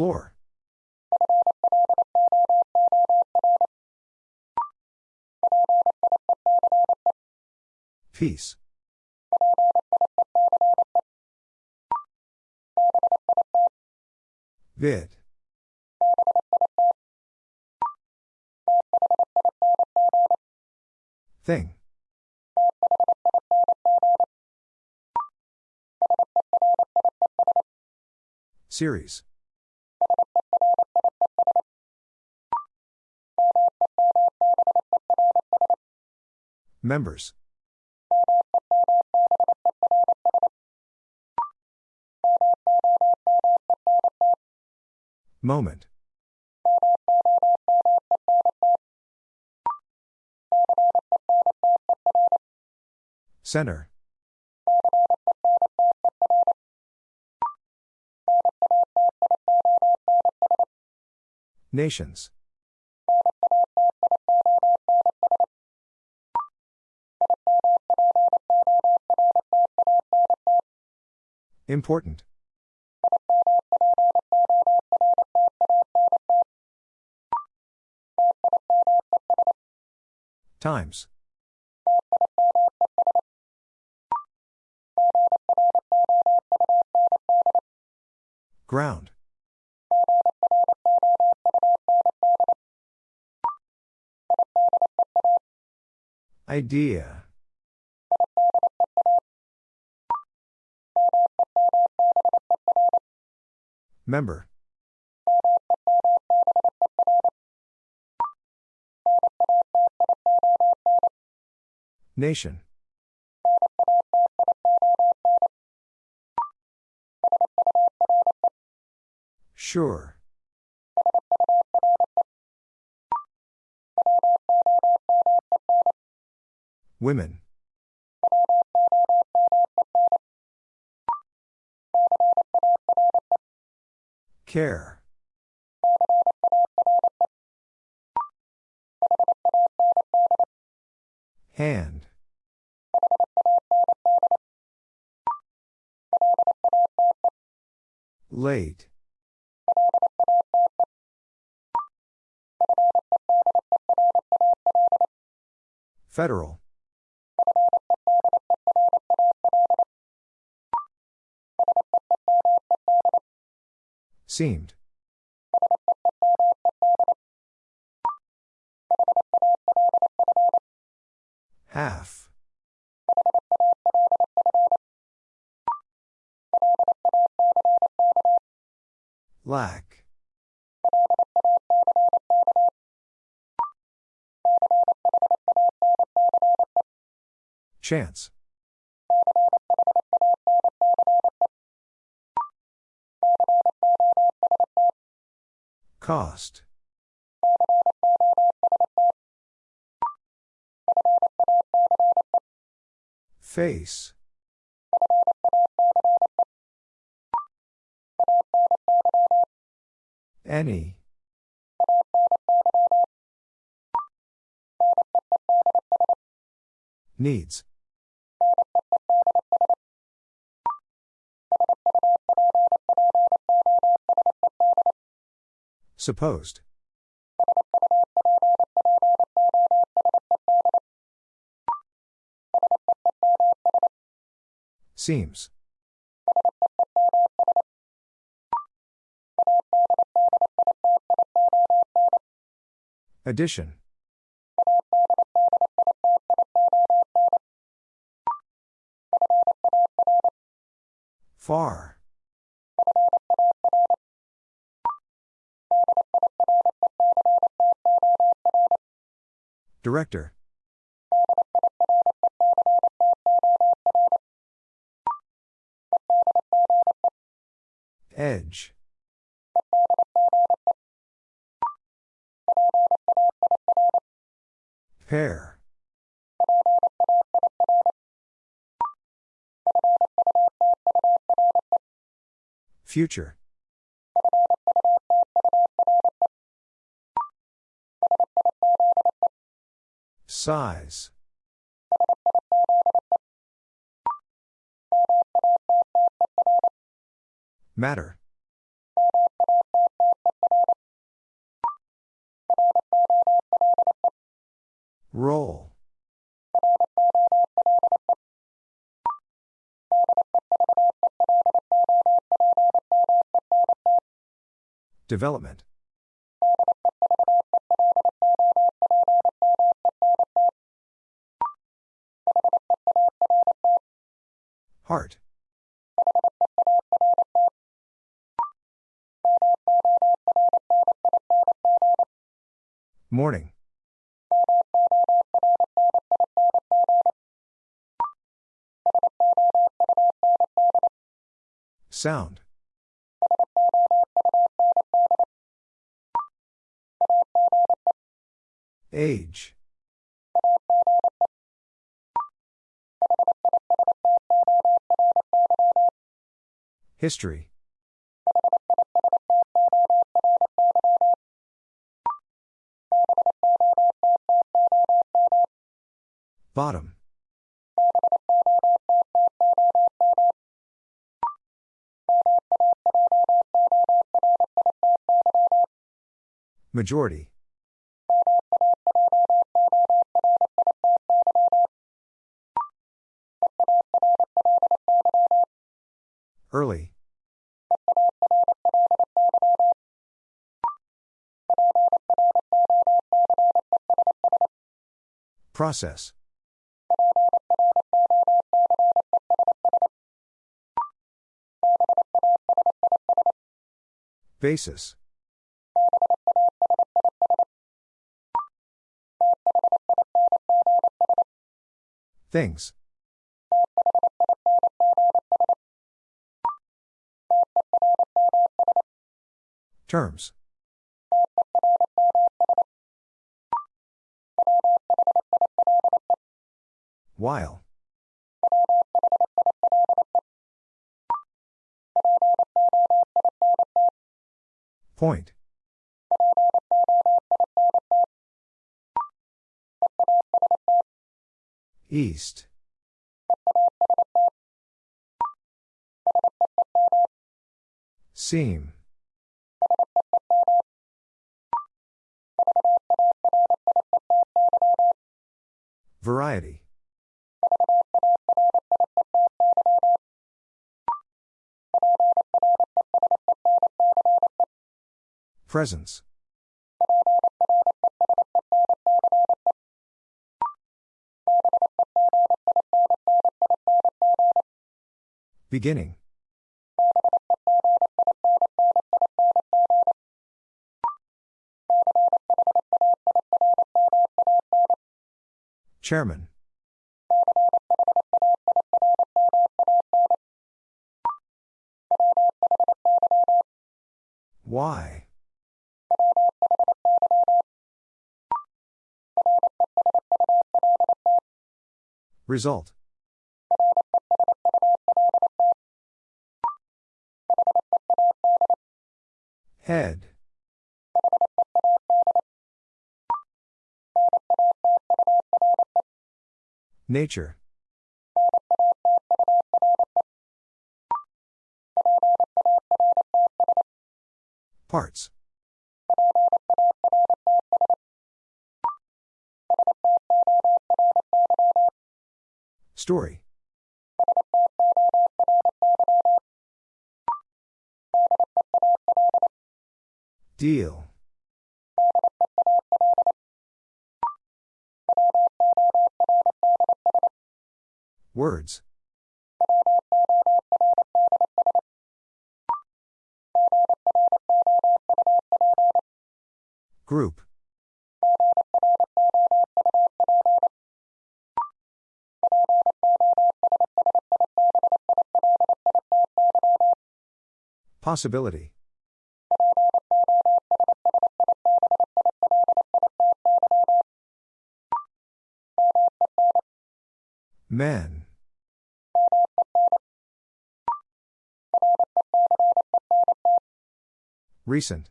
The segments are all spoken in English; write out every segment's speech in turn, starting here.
Floor. Peace. Vid. Thing. Series. Members. Moment. Center. Nations. Important. Times. Ground. Idea. Member. Nation. Sure. Women. Care. Hand. Late. Federal. Seemed. Half. Lack. Chance. Cost. Face. Any. Needs. Supposed. Seems. Addition. Far. Director. Edge. Pair. Future. Size. Matter. Roll. Development. Heart. Morning. Sound. Age. History. Bottom. Majority. Early. Process. Basis. Things. Terms. While. Point. East. Seam. Variety. Presence. Beginning. Chairman. Why? Result. Head. Nature. Parts. Story. Deal. Words. Group. Possibility. Men. Recent.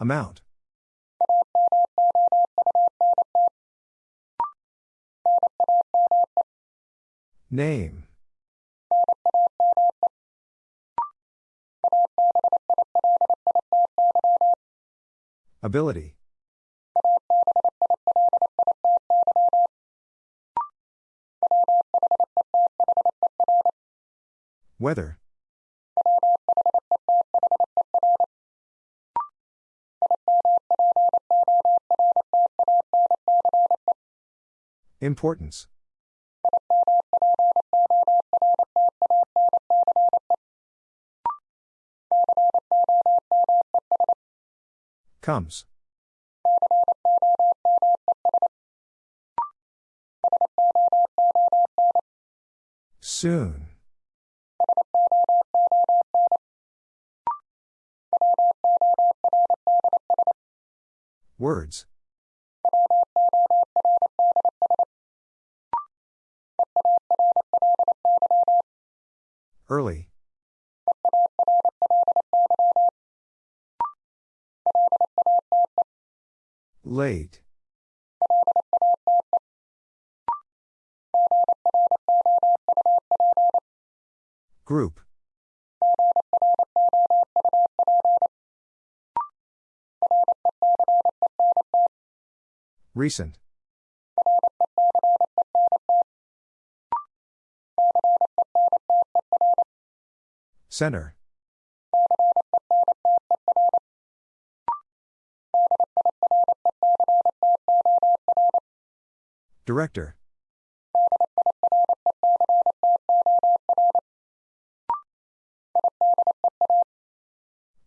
Amount. Name. Ability. Weather. Importance. Comes. Soon. Words. Early. Late. Group. Recent. Center. Director.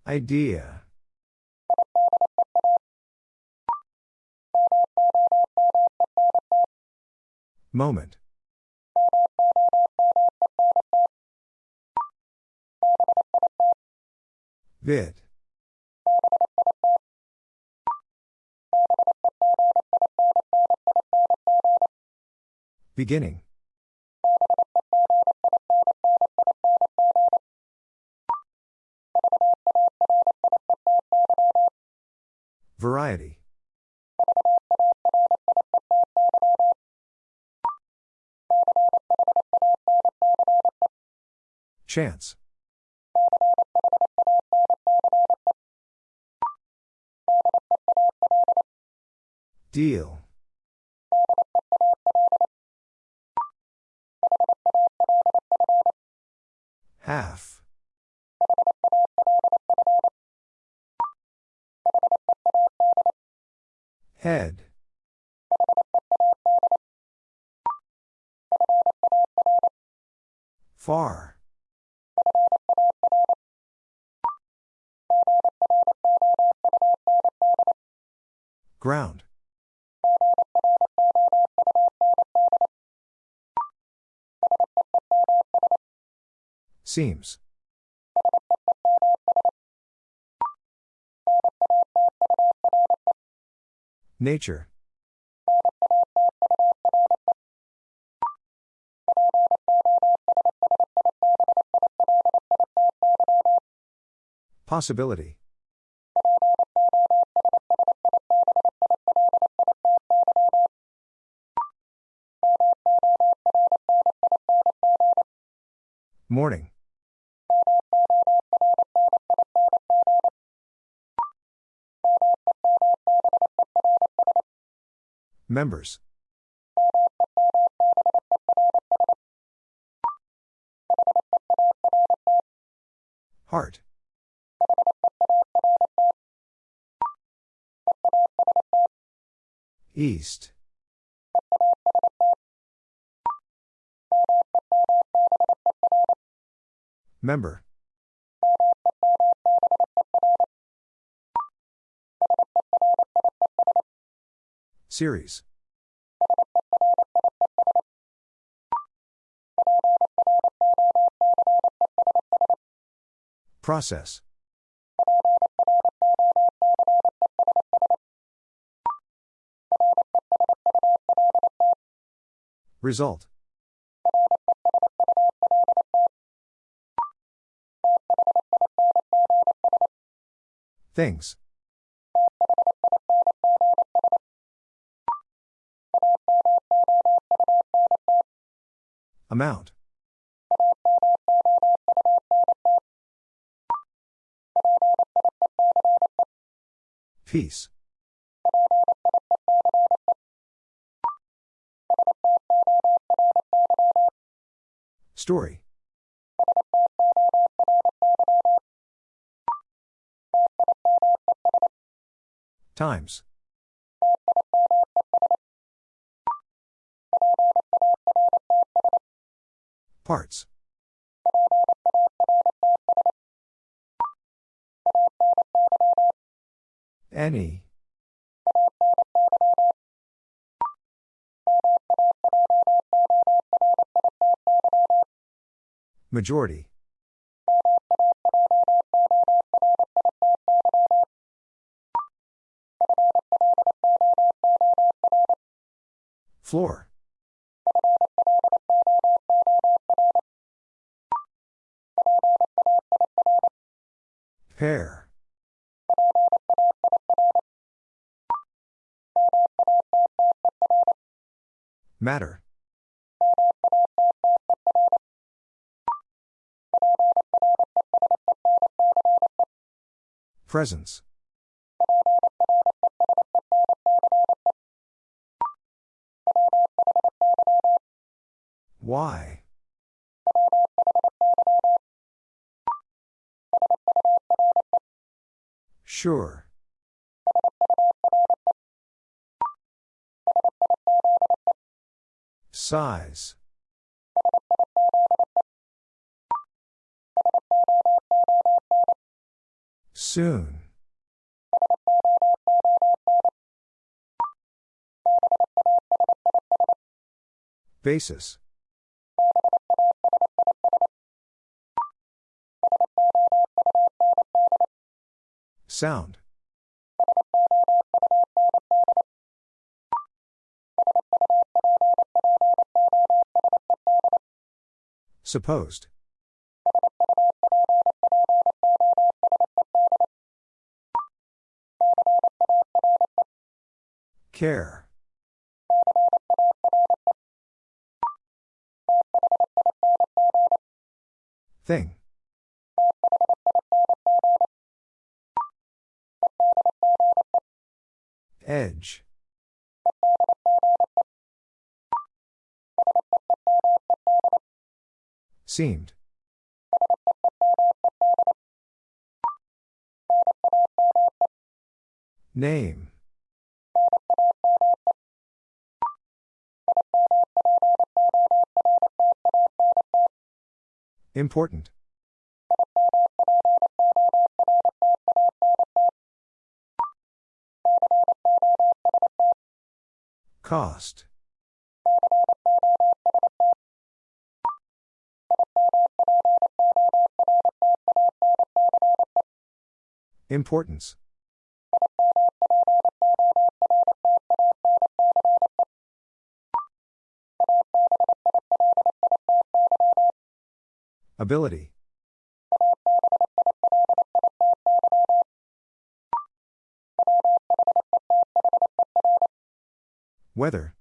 Idea. Moment. Bit. Beginning. Variety. Chance. Deal. Half. Head. Far. Ground. Seems. Nature. Possibility. Morning. Members. Heart. East. Member. Series. Process. Result. Things. Amount. Peace. Story. Times. Parts. Any. Majority. Floor. Pair. Matter. Presence. Why? Sure. Size. Soon. Basis. Sound. Supposed. Care. Thing. Edge. Seemed. Name. Important. Cost. Importance. Ability. Weather.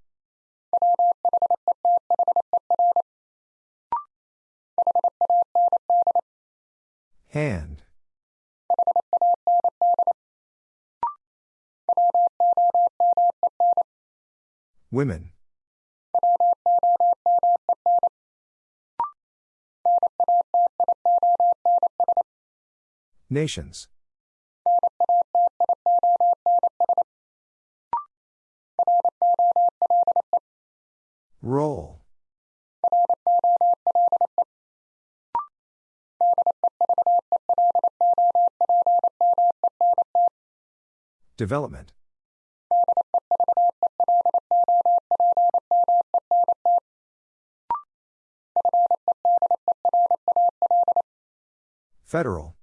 Women. Nations. Roll. Development. Federal.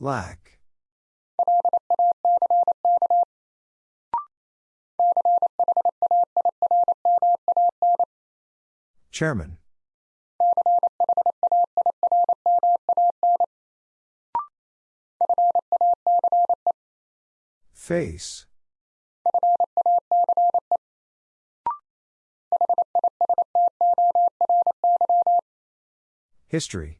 Lack. Chairman. Face. History.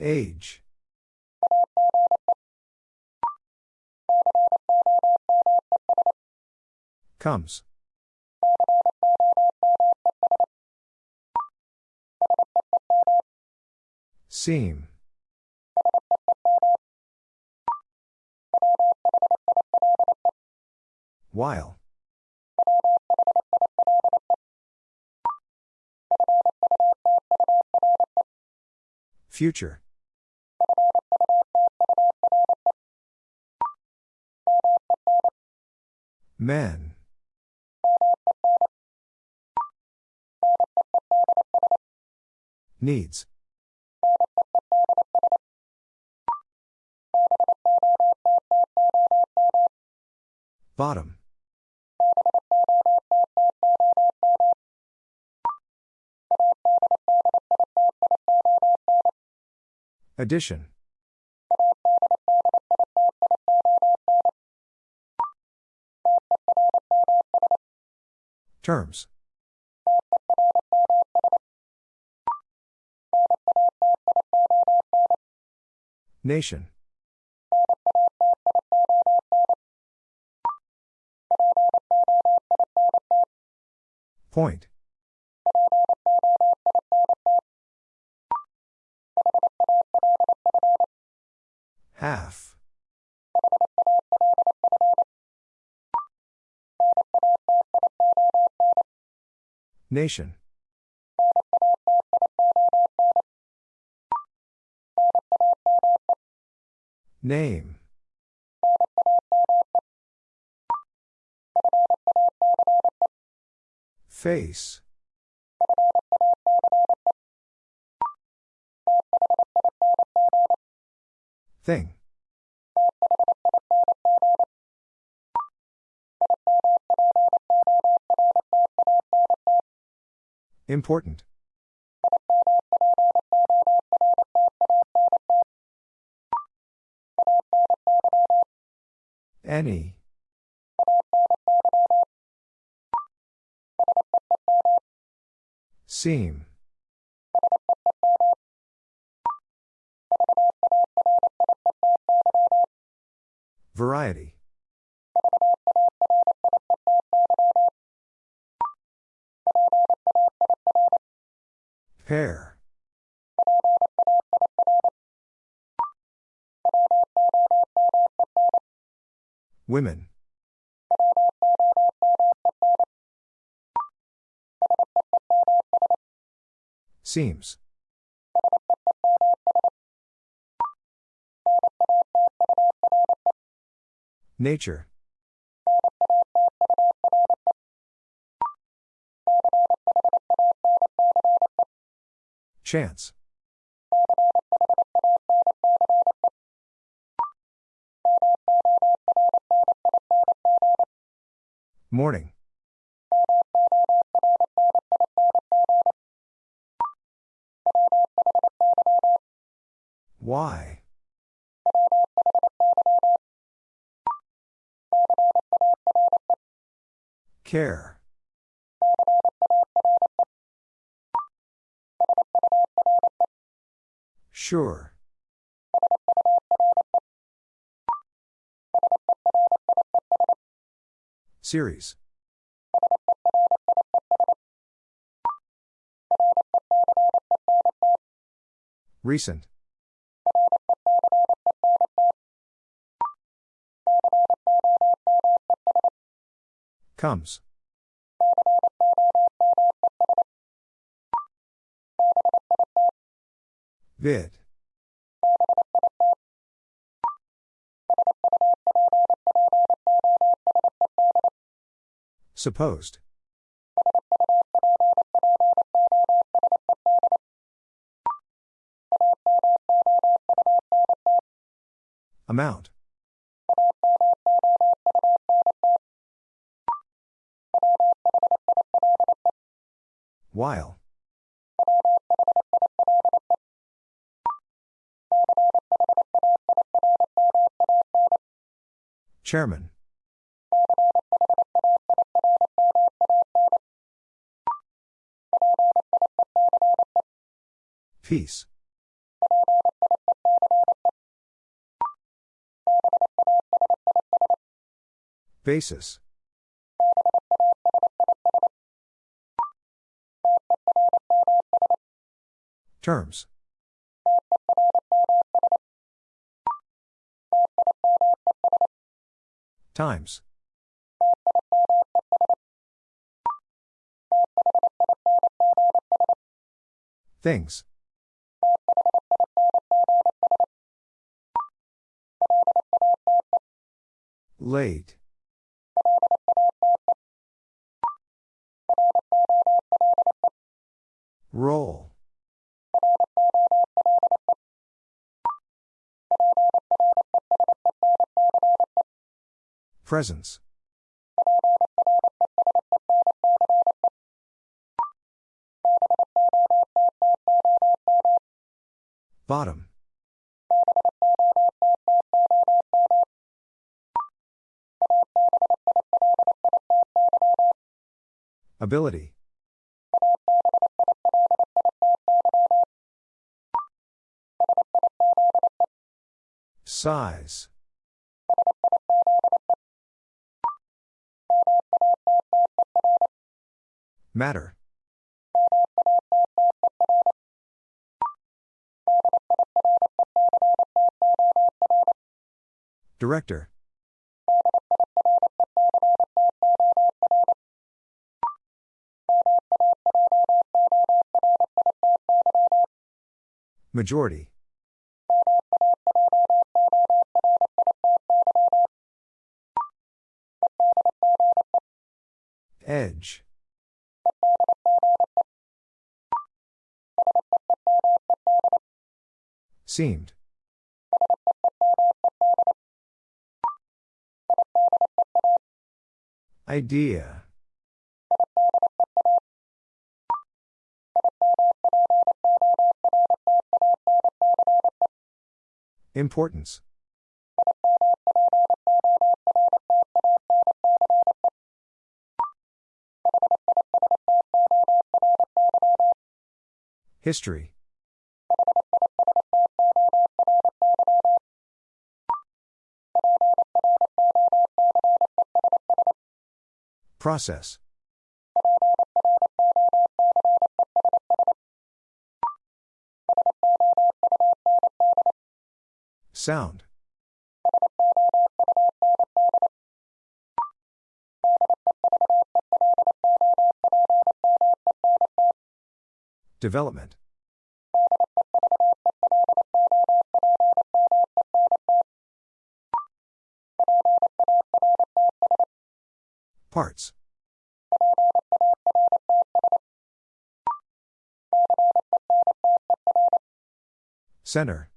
Age. Comes. Seam. While. Future. Men. Needs. Bottom. Addition. Terms. Nation. Point. Half. Nation. Name. Face. Thing. Important. Any. Seam. Variety. Pair. Women. Seems. Nature. Chance. Morning. Why? Care. Sure. Series. Recent. Comes. Vid. Supposed. Amount. While. Chairman. Peace. Basis. Terms. Times. Things. Late. Roll. Presence. Bottom. Ability. Size. Matter. Director. Majority. Edge. Seemed. Idea. Importance. History. Process. Sound. Development. Parts. Center.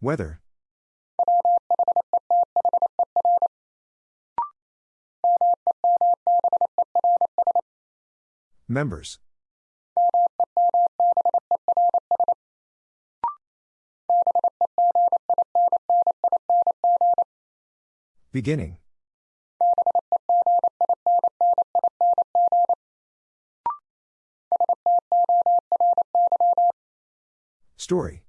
Weather. Members. Beginning. Story.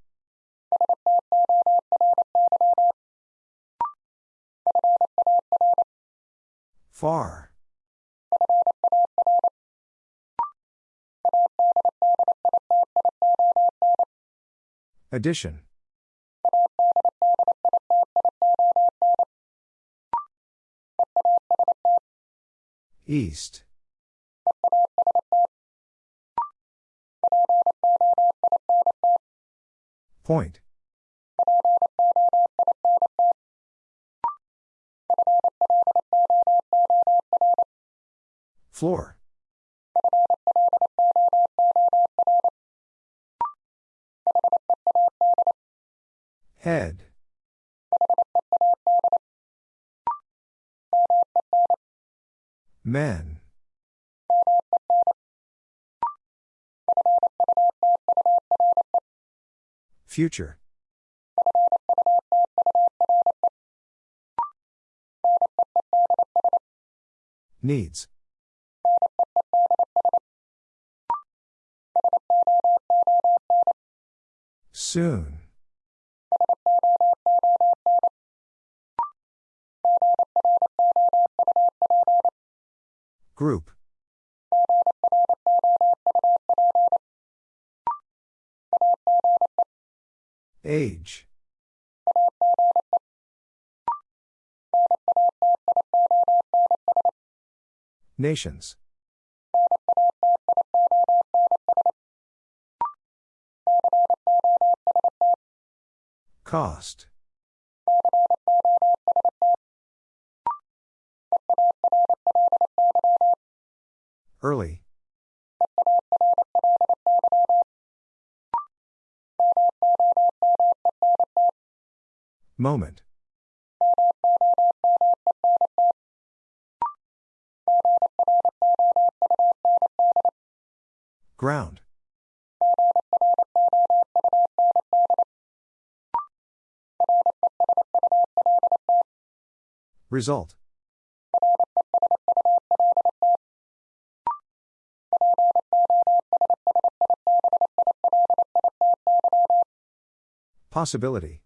Far. Addition. East. Point. Floor. Head. Men. Future. Needs. Soon. Group. Age. Nations. Cost. Early. Moment. Ground. Result. Possibility.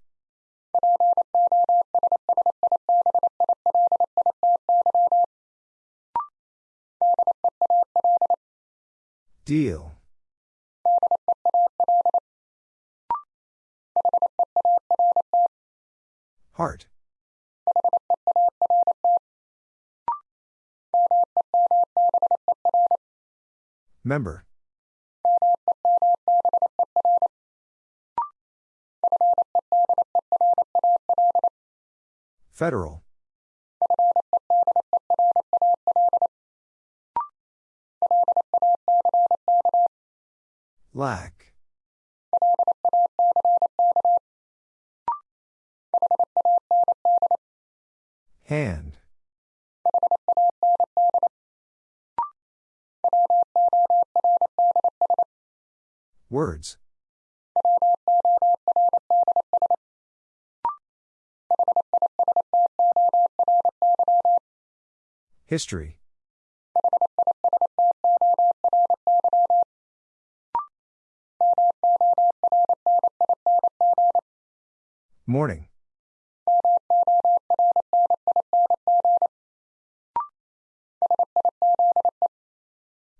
Deal. Heart. Member. Federal. Lack. Hand. Words. History. Morning.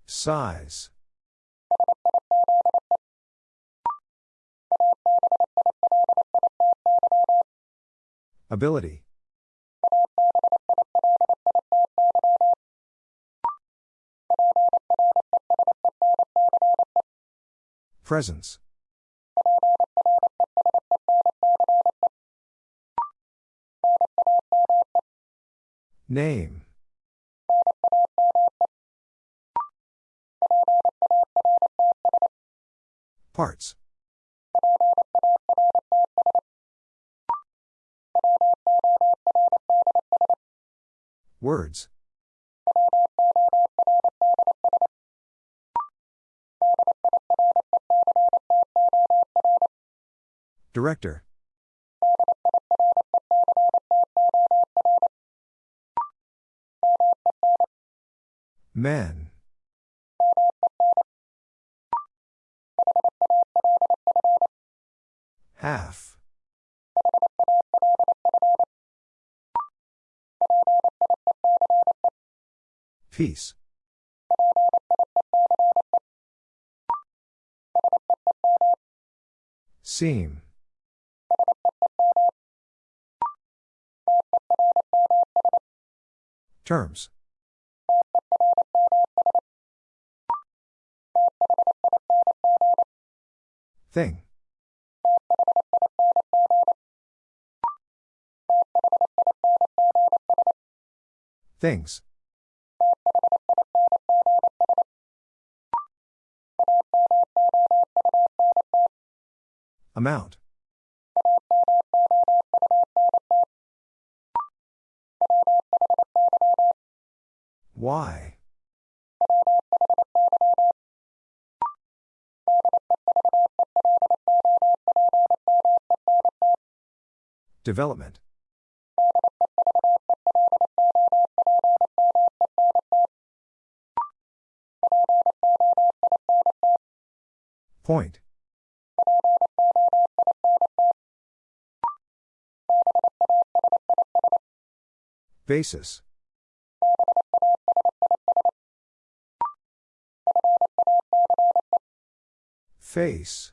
Size. Ability. Presence. Name. Parts. Words. Director. Men. Half. Peace. Seam. Terms. Thing. Things. Amount. Why? Development. Point. Basis. Face.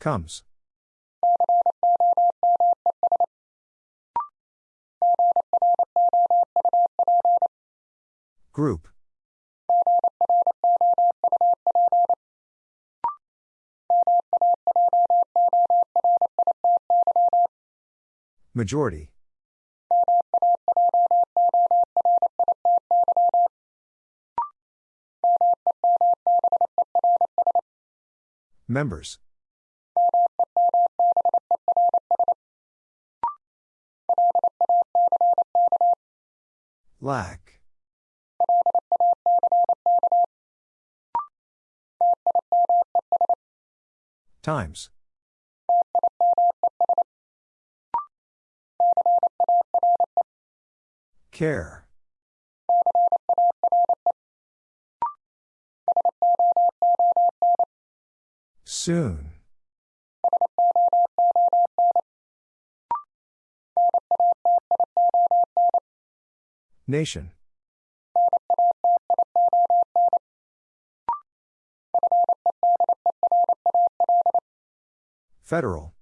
Comes. Group. Majority. Members. Lack. Times. Care. Soon. Nation. Federal.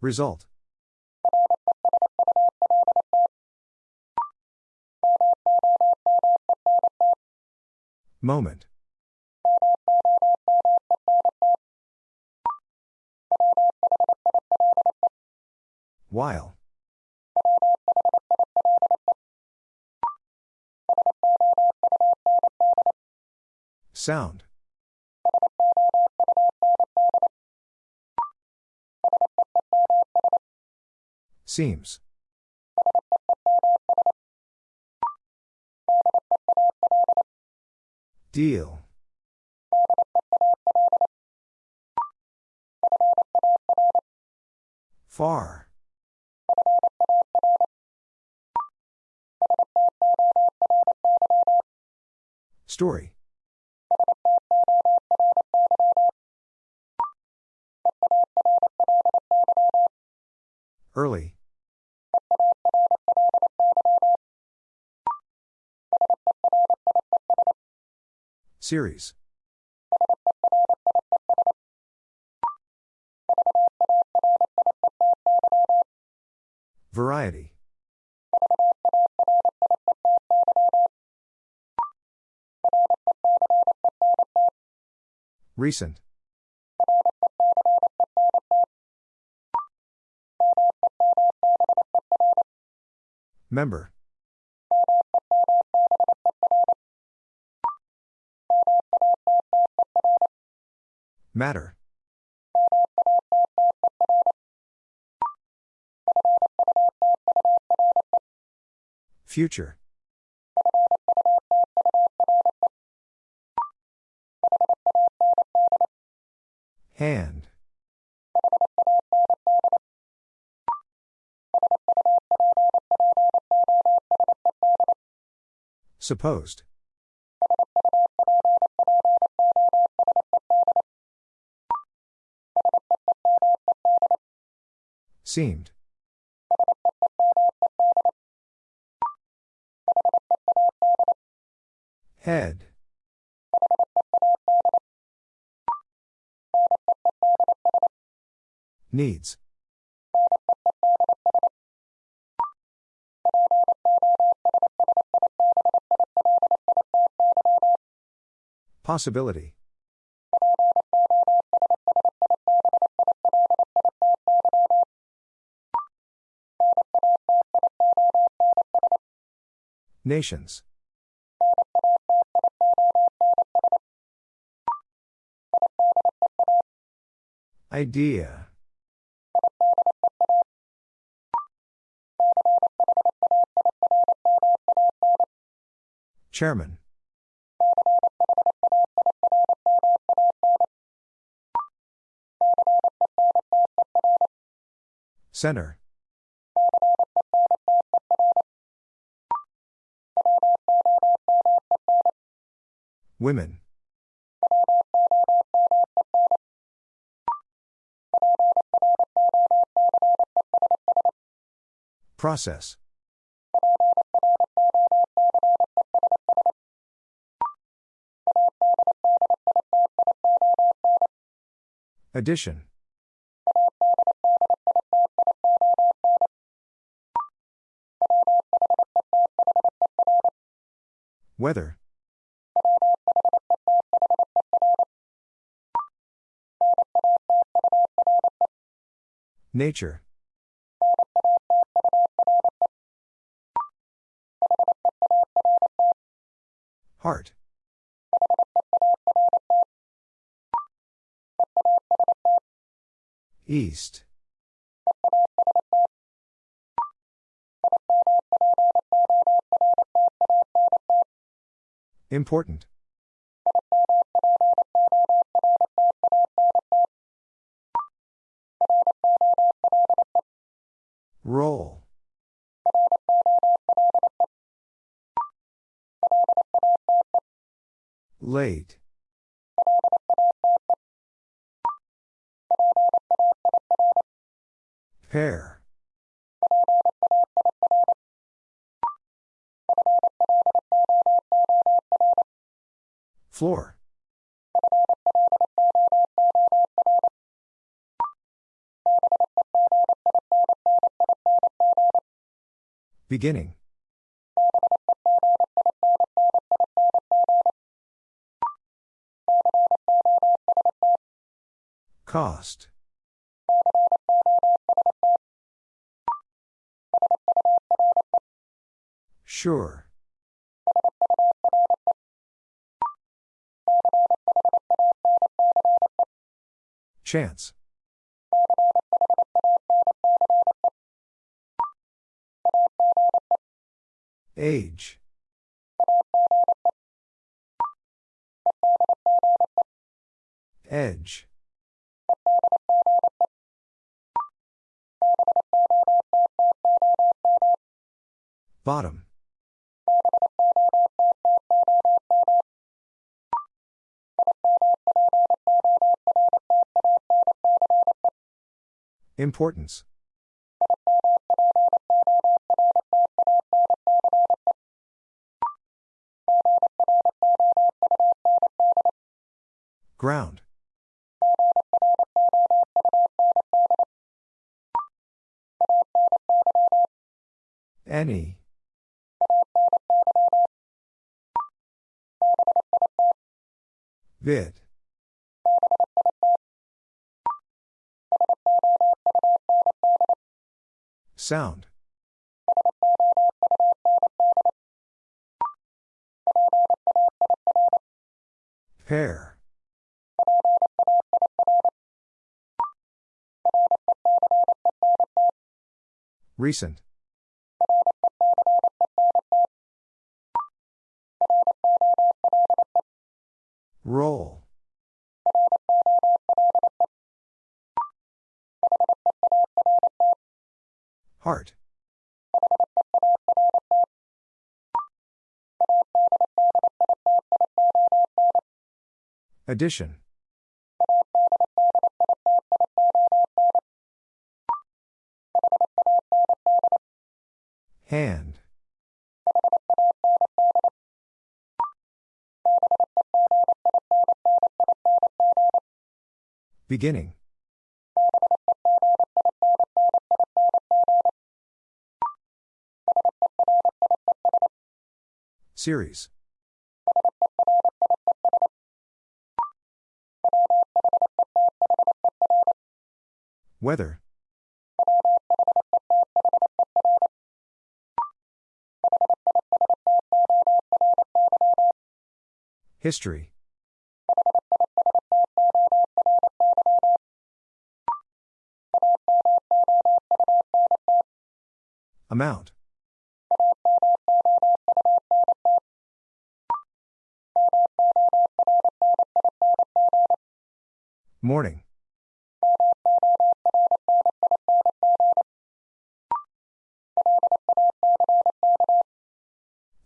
Result. Moment. While. Sound. Seems. Deal. Far. Story. Early. Series. Variety. Recent. Member. Matter. Future. Hand. Supposed. Seemed. Head. Needs. Possibility. Nations. Idea. Chairman. Center. Women. Process. Addition. Weather. Nature. Heart. East. Important. Roll. Late. Pair. Floor. Beginning. Cost. Sure. Chance. Age. Edge. Bottom. Importance. Ground. Any. Bit. Sound. Pair. Recent. Roll. Heart. Addition. Hand. Beginning. Series. Weather. History Amount. Morning.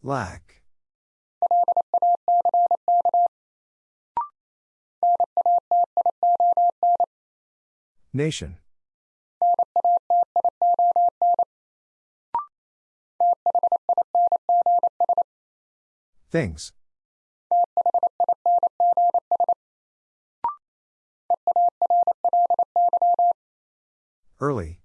Lack. Nation. Things. Early.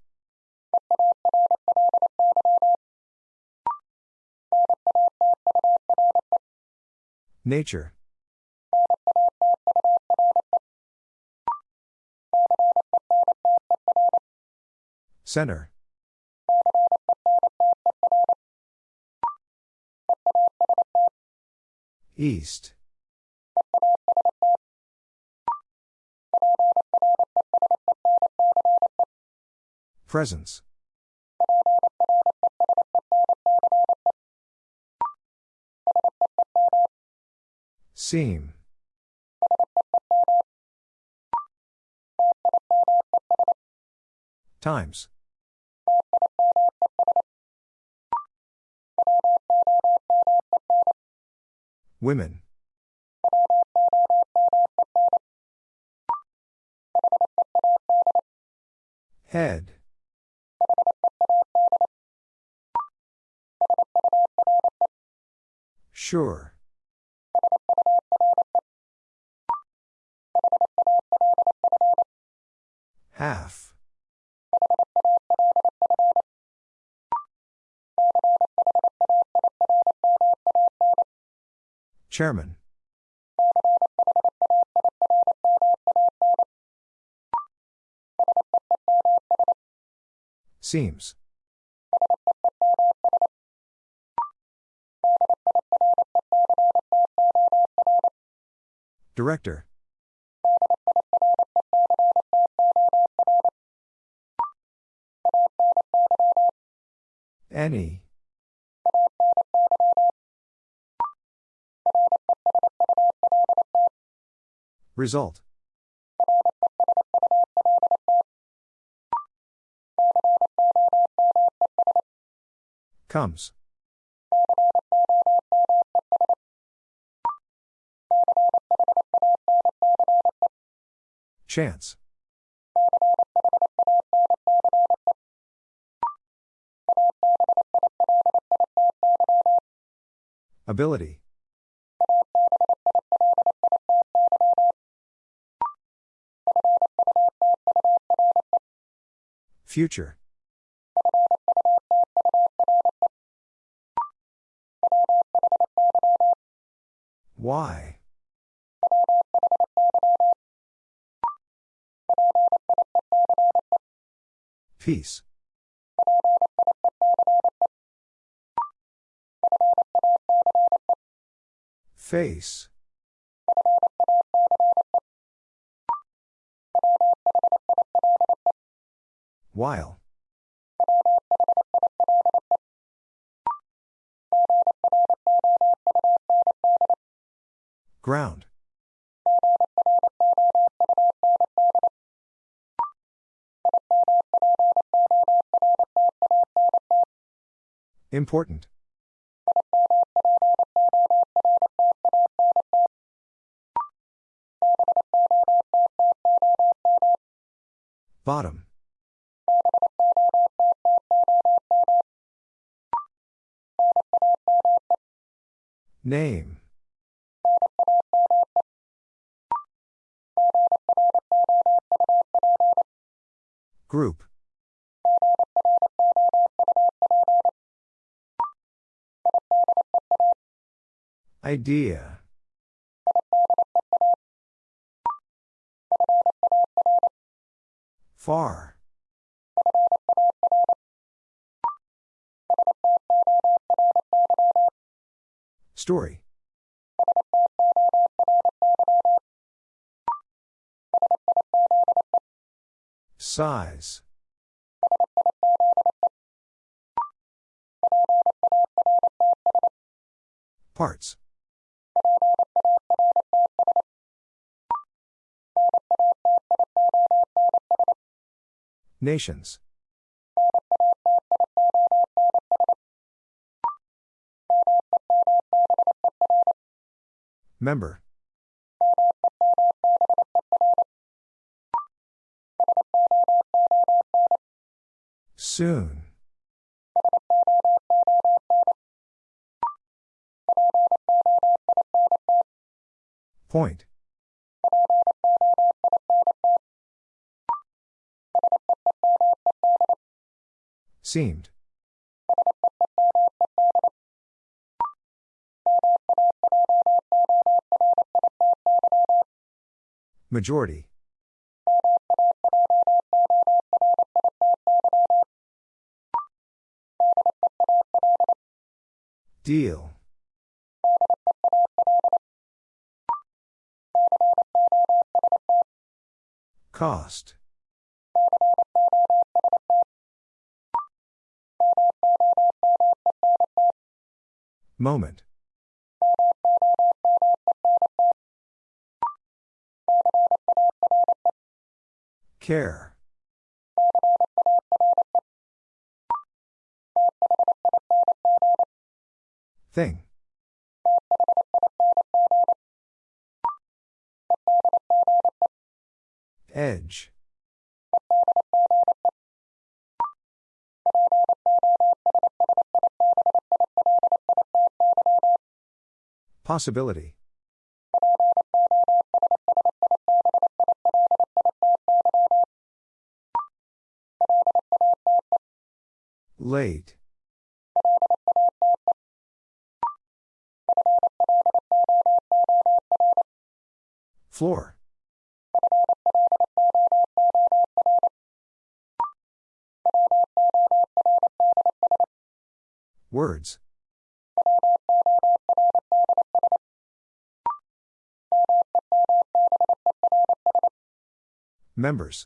Nature. Center. East. Presence. Seam. Times. Women. Head. Sure. Chairman. Seems. Director. Any. Result. Comes. Chance. Ability. Future. Why? Peace. Face. While. Ground. Important. Bottom. Name. Group. Idea. Far. Story. Size. Parts. Nations. Member. Soon. Point. Seemed. Majority. Deal. Cost. Moment. Care. Thing. Edge. Possibility. Late. Floor. Words. Members.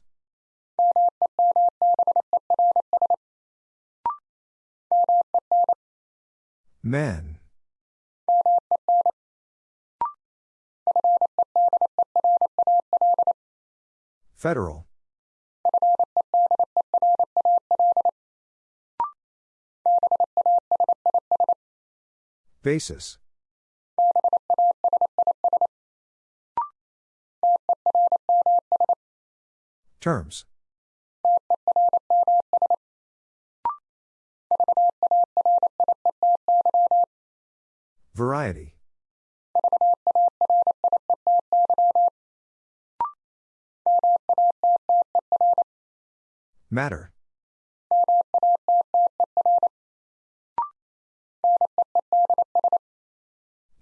Men. Federal. Basis. Terms. Variety. Matter.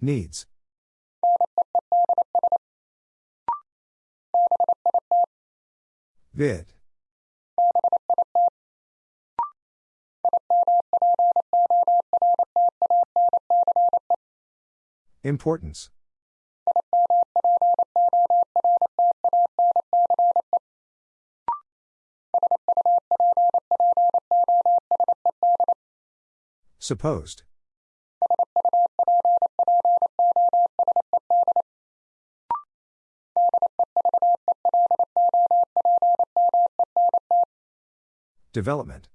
Needs. Vid. Importance. Supposed. Development.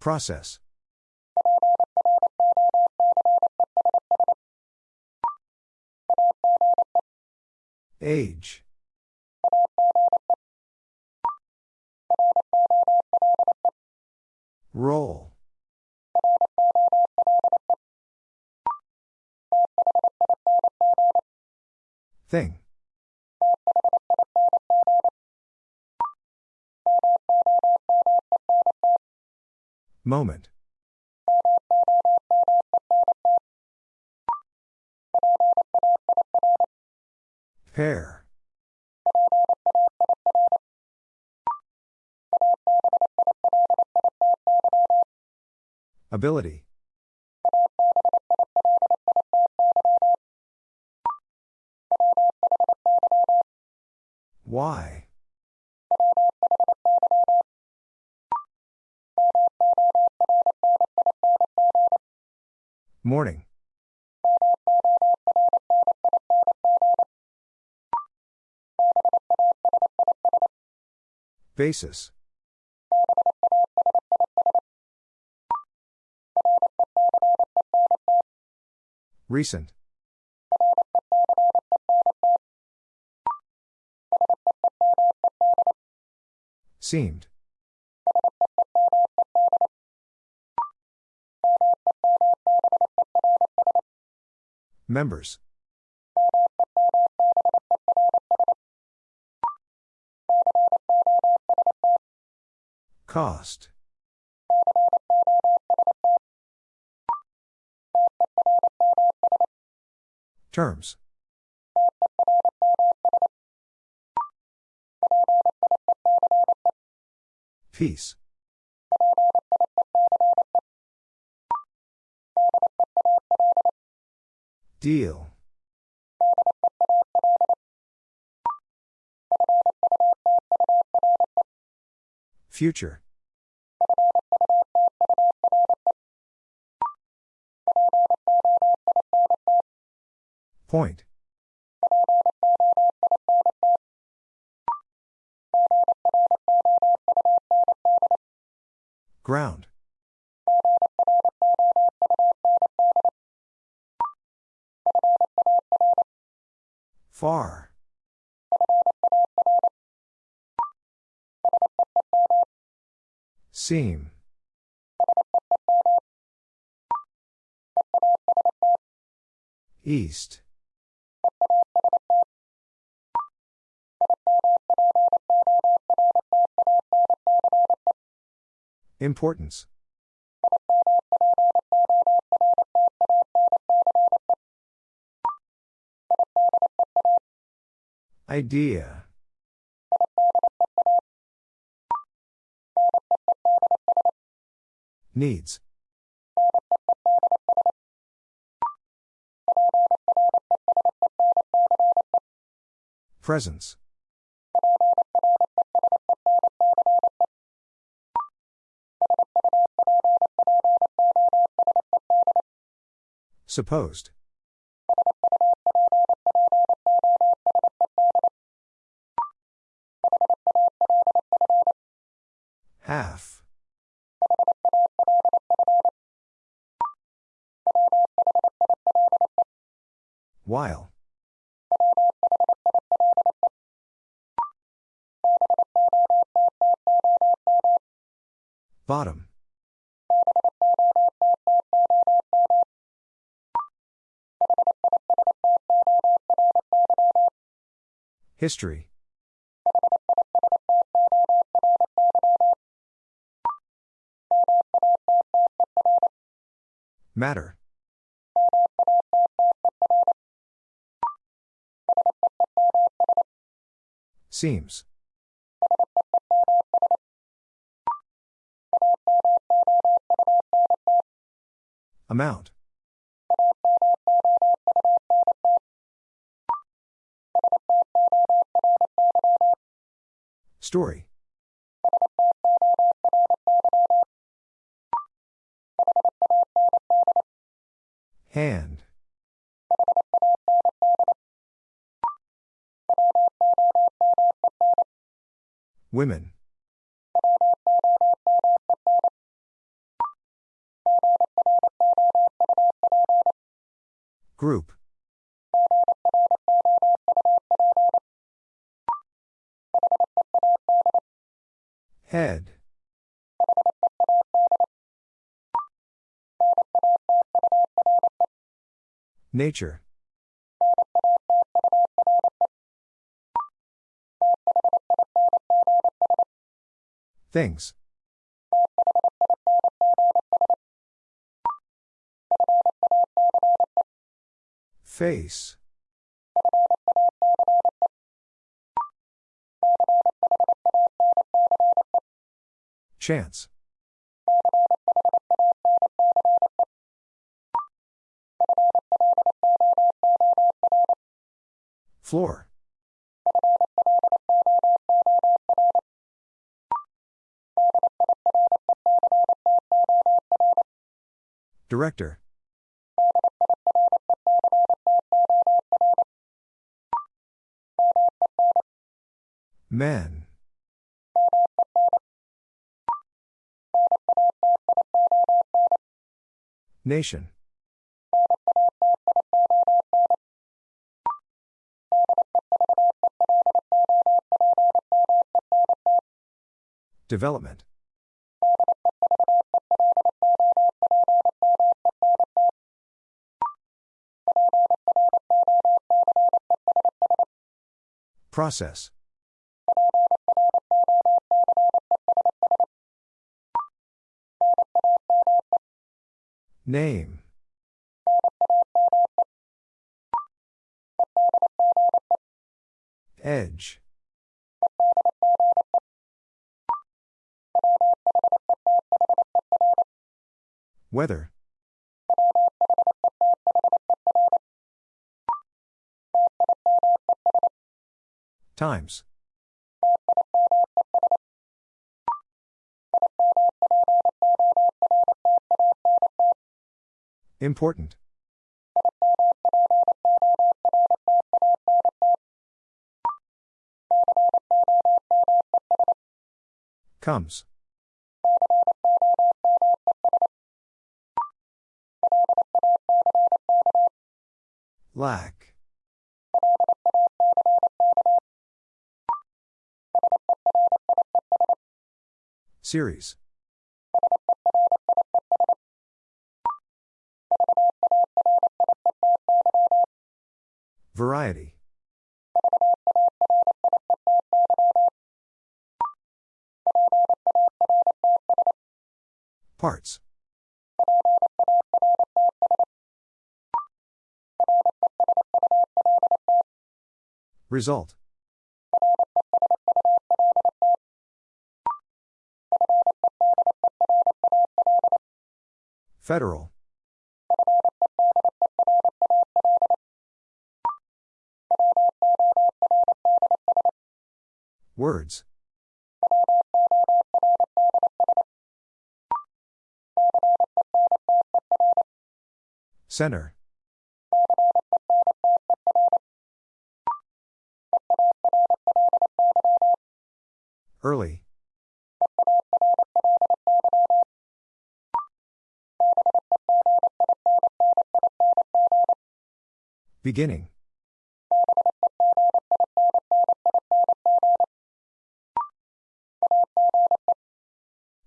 Process. Age. Roll. Thing. Moment. Pair. Ability. Why? Morning. Basis. Recent. Seemed. Members. Cost. Terms. Peace. Deal. Future. Point. Ground. Far. Seam. East. Importance. Idea. Needs. Presence. Supposed. Half. While. Bottom. History. Matter. Seems. Amount. Story. Hand. Women. Group. Head. Nature. Things. Face. Chance. Floor. Director. Men. Nation. Development. Process. Name. Edge. Weather. Times. Important. Comes. Lack. Series. Variety. Parts. Result. Federal. Words. Center. Early. Beginning.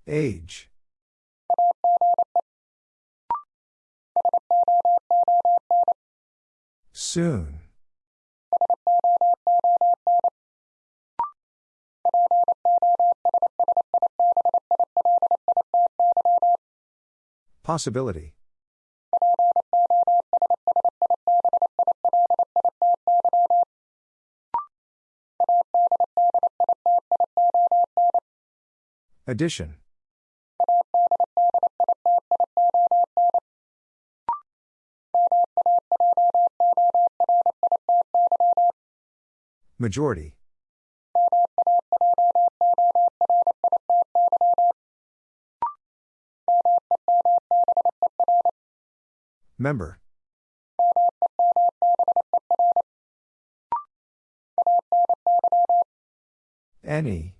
Age. Soon. Possibility. Addition. Majority. Member. Any.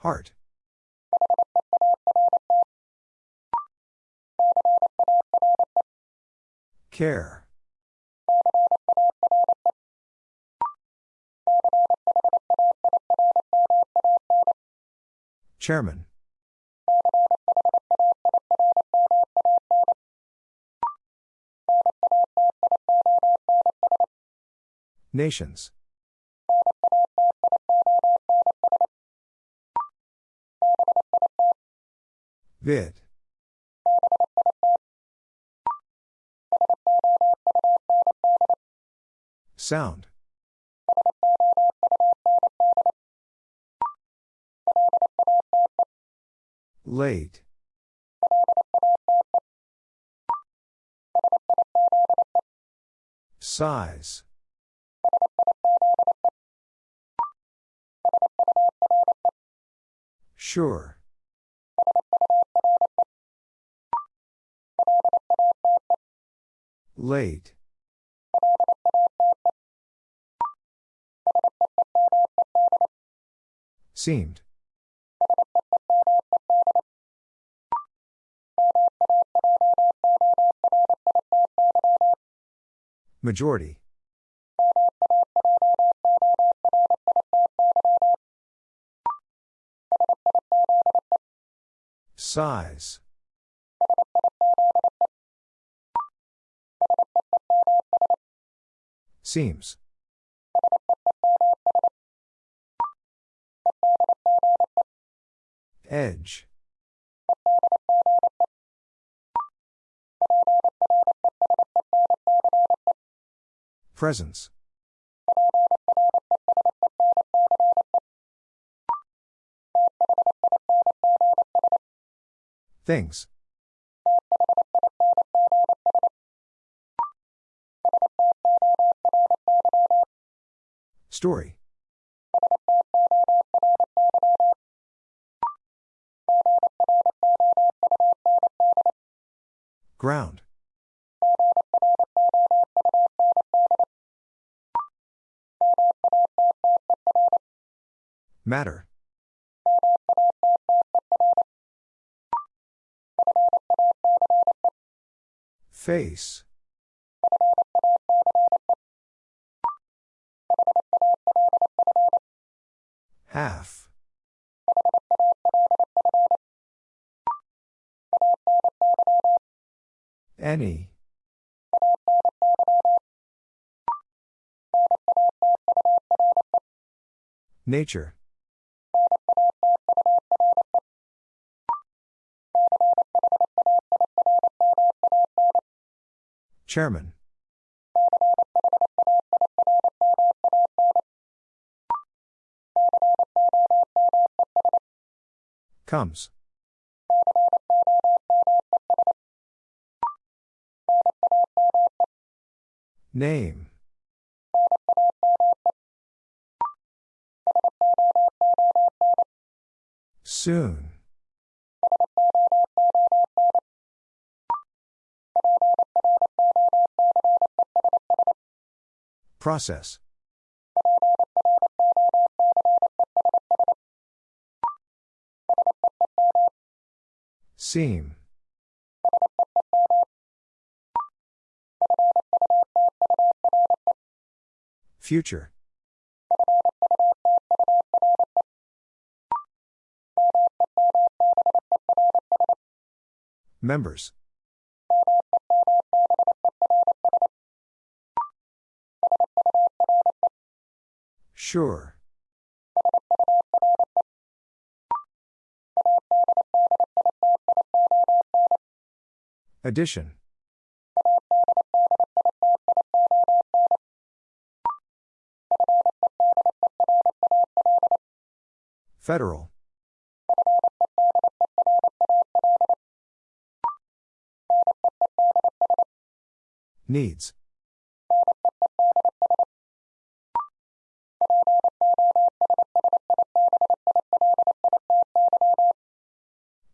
Heart. Care. Chairman. Nations. Vid. Sound. Late. Size. Sure. Late. Seemed. Majority. Size. Seems. Edge. Presence. Things. Story. Ground. Matter. Face. Half. Any. Nature. Chairman. Comes. Name. Soon. Process. Seam. Future. Members. Sure. Addition. Federal. Needs.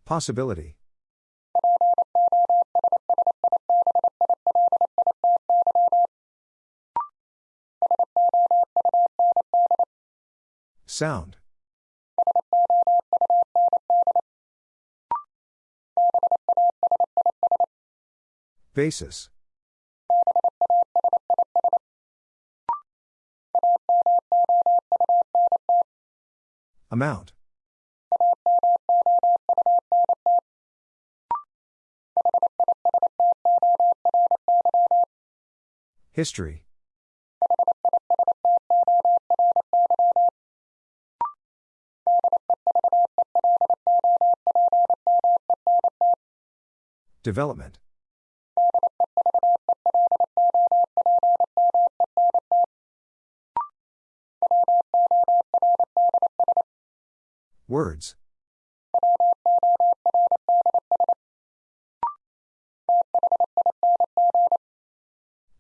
Possibility. Sound. Basis. Amount. History. Development. Words.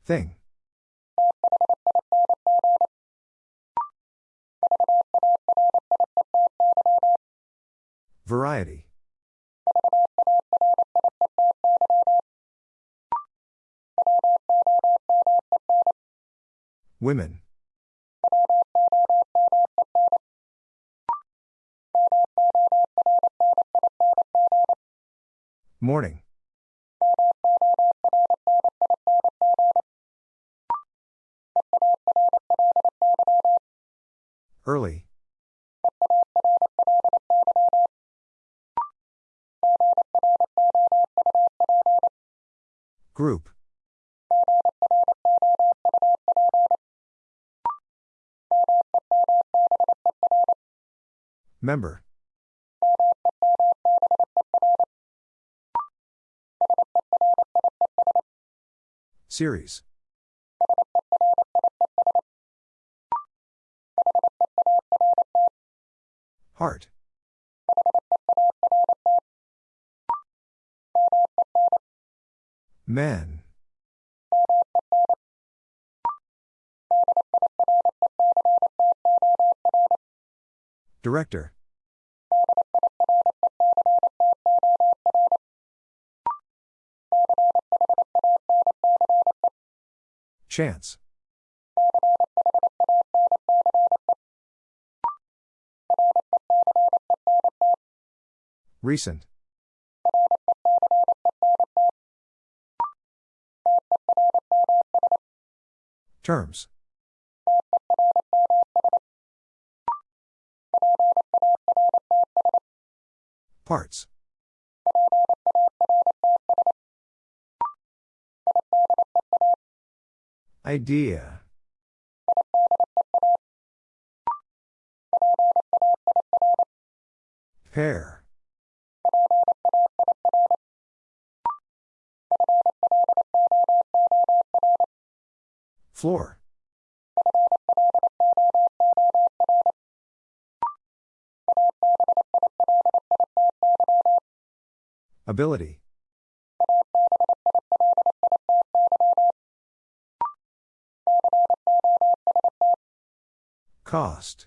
Thing. Variety. Women. Morning. Early. Group. Member. Series. Heart. Men. Director. Chance. Recent. Terms. Parts. Idea. Pair. Floor. Ability. Cost.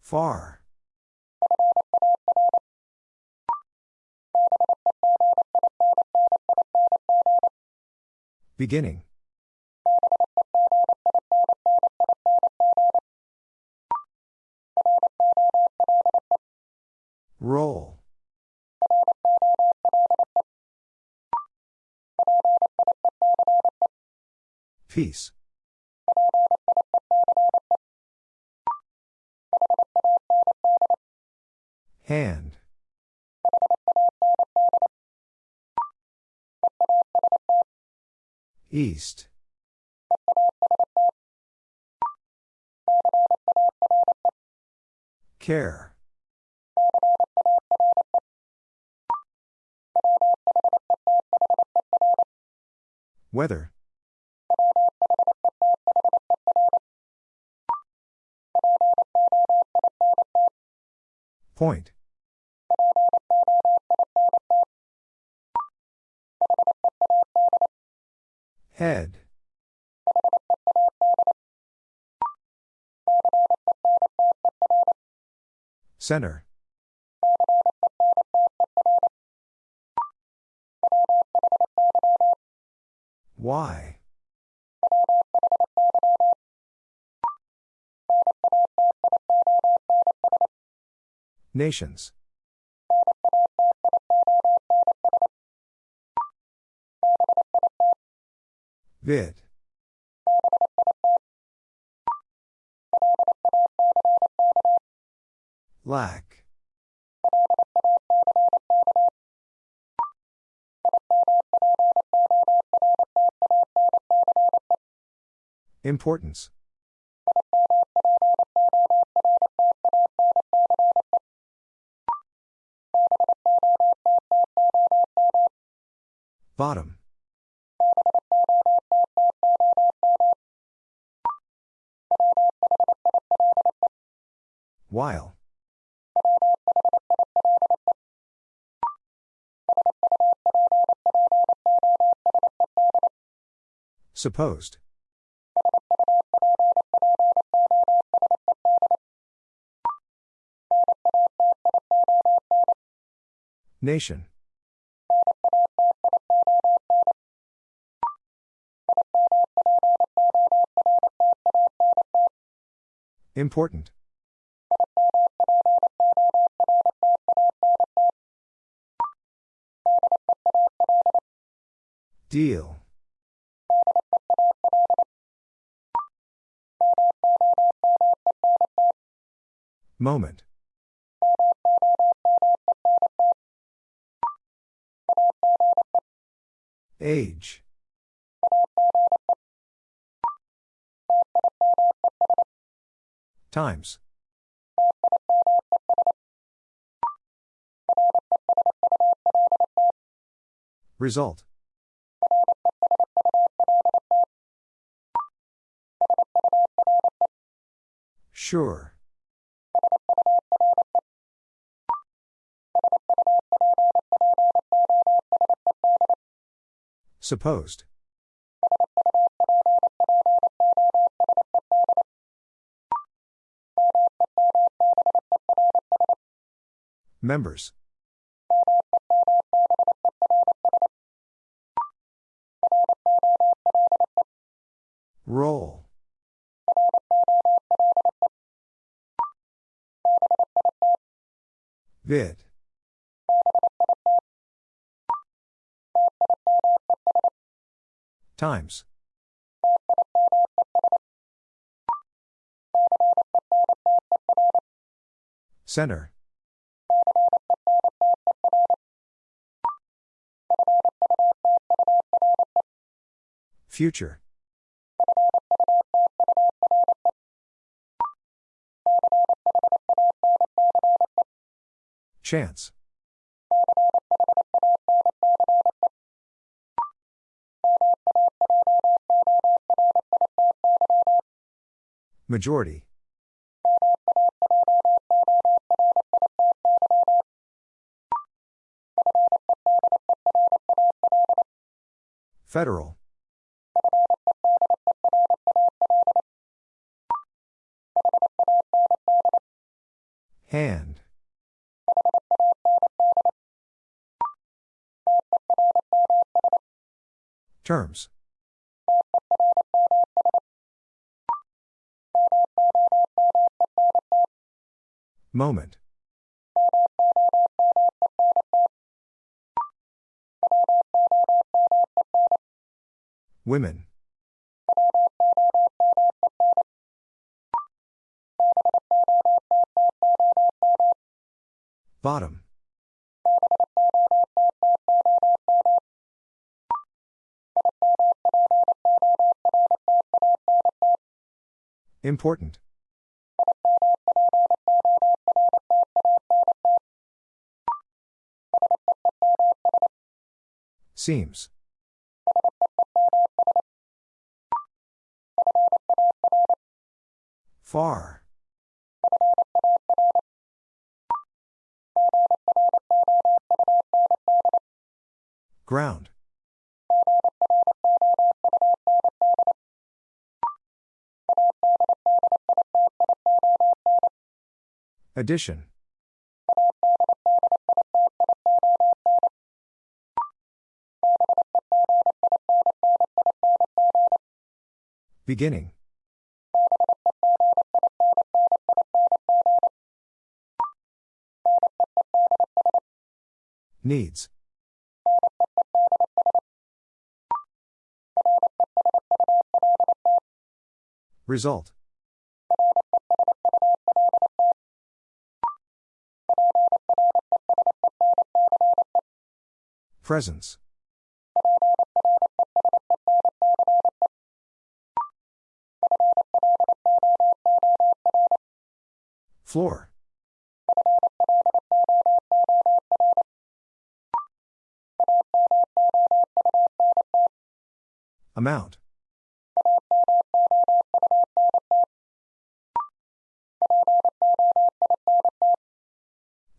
Far. Beginning. Roll. Peace. Hand. East. Care. Weather. Point. Head. Center. Why? Nations. Vid. Lack. Importance. Bottom. While. Supposed. Nation. Important. Deal. Moment. Age. Times. Result. Sure. Supposed. Members. Roll. Vid. Times. Center. Future. Chance. Majority. Federal. Hand. Terms. Moment. Women. Bottom. Important. Seems. Far. Ground. Addition. Beginning. Needs. Result. Presence. Floor. Amount.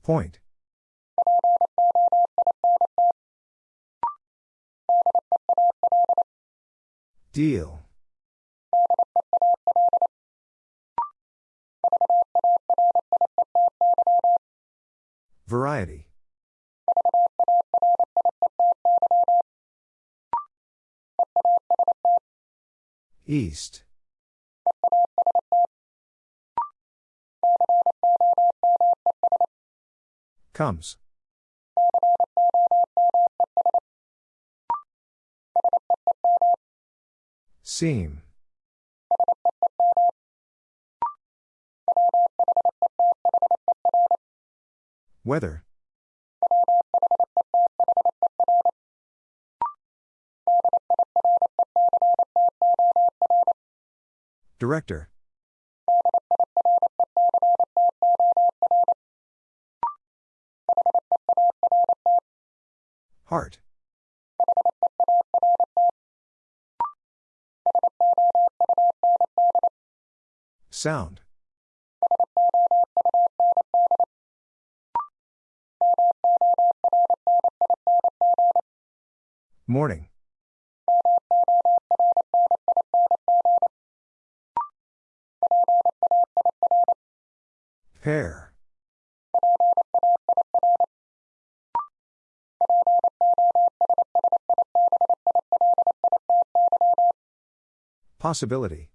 Point. Deal. Variety. East. Comes. Seam. Weather. Director. Sound. Morning. Pair. Possibility.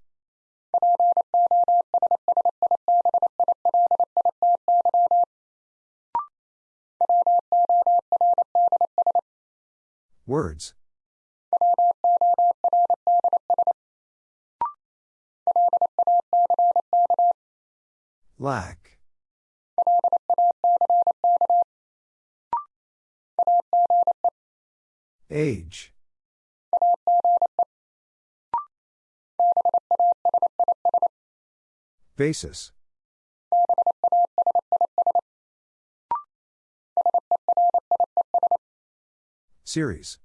Words. Lack. Age. Basis. Series.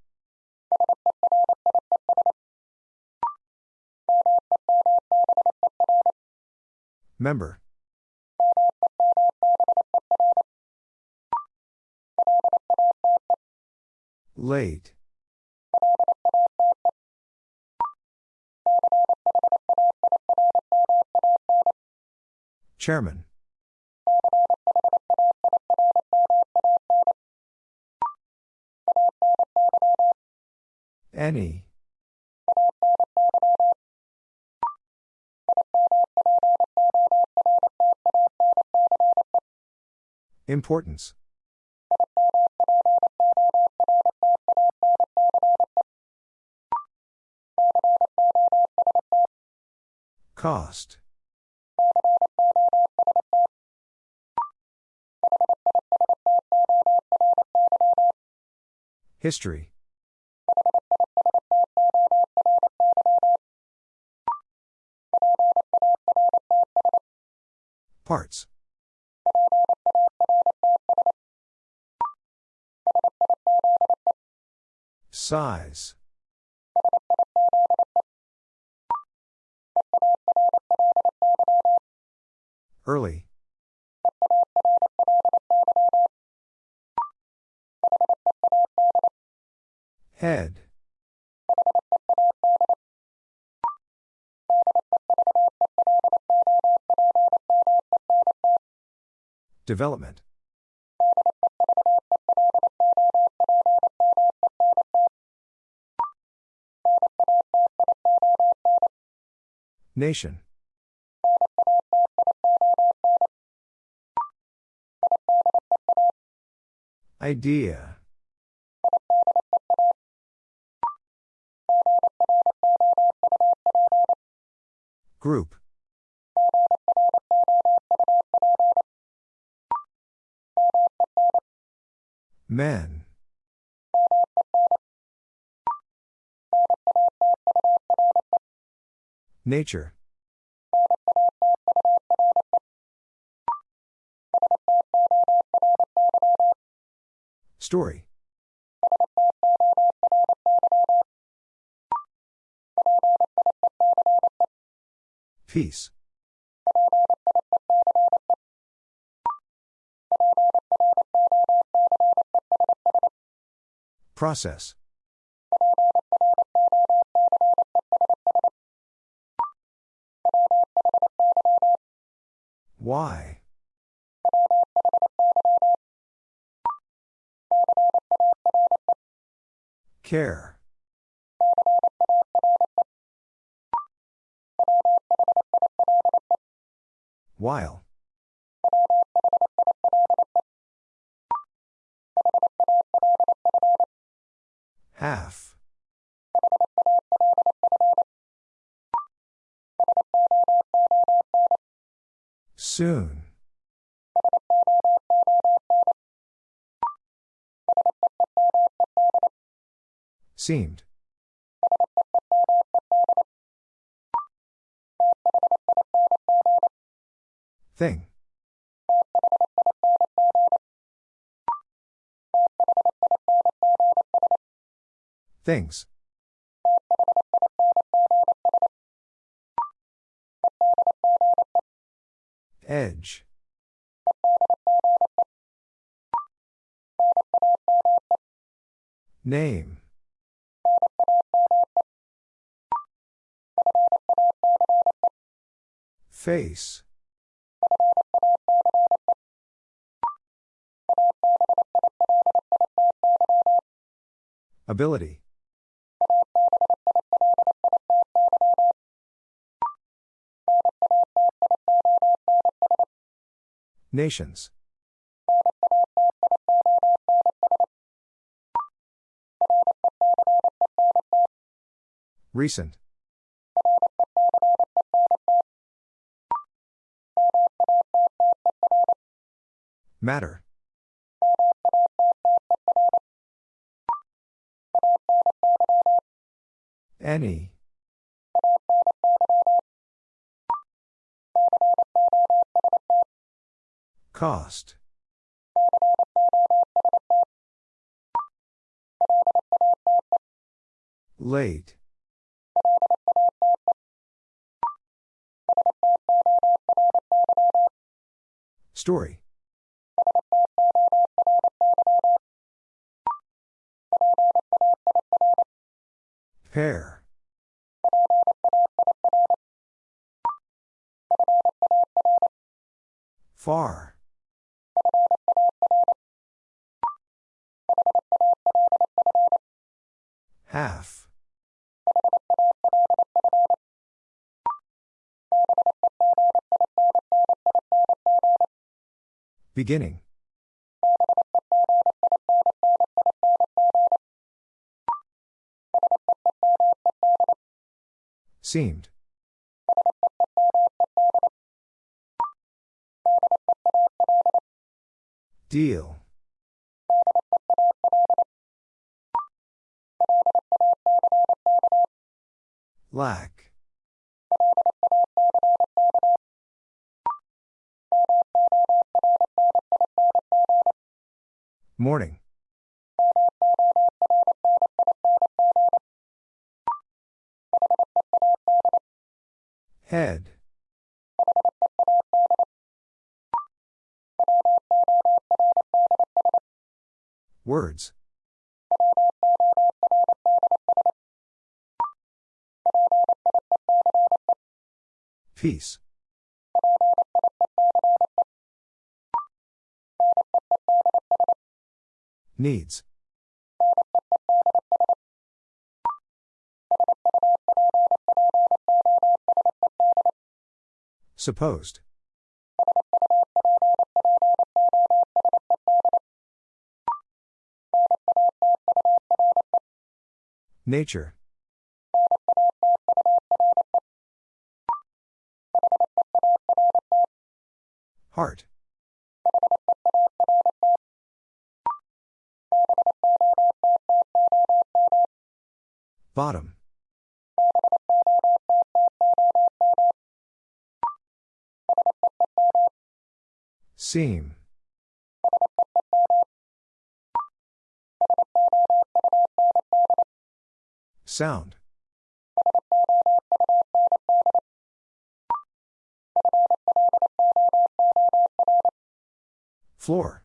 Member. Late. Chairman. Any. Importance. Cost. History. Parts. Size. Early. Head. Development. Nation. Idea. Group. Men. Nature. Story. Peace. Process. Why? Care. While. Half. Soon. Seemed. Thing. Things. Edge. Name. Face. Ability. Nations. Recent. Matter. Any. Cost. Late. Story. Pair. Far. Half. Beginning. Seemed. Deal. Lack. Morning. Head. Words. Peace. Needs. Supposed. Nature. Heart. Bottom. Seam. Sound. Floor.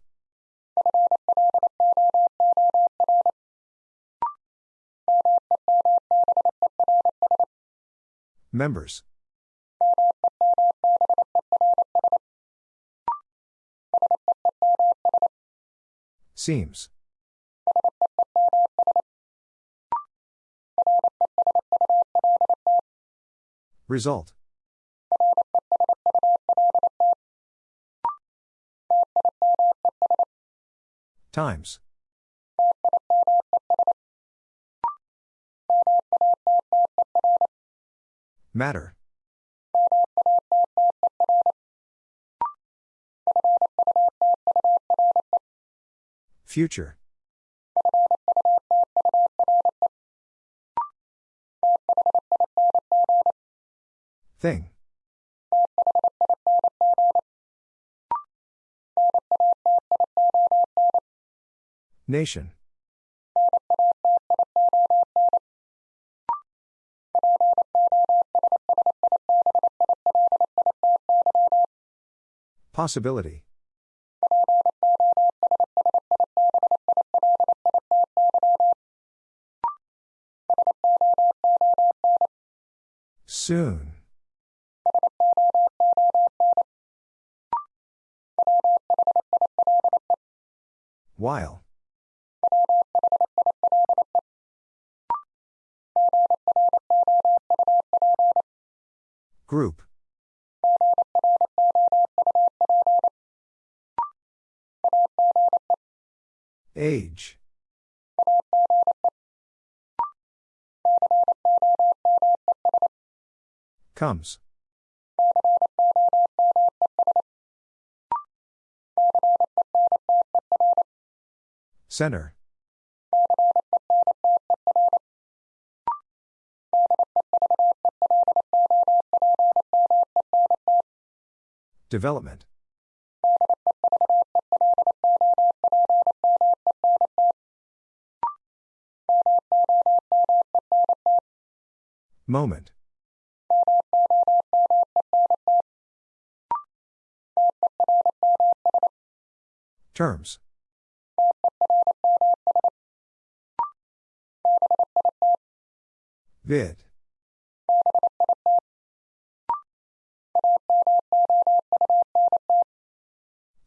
Members. Seems. Result. Times. Matter. Future. Thing. Nation. Possibility. Soon. While. Group. Age. Comes. Center. Development. Moment. Terms. Vid.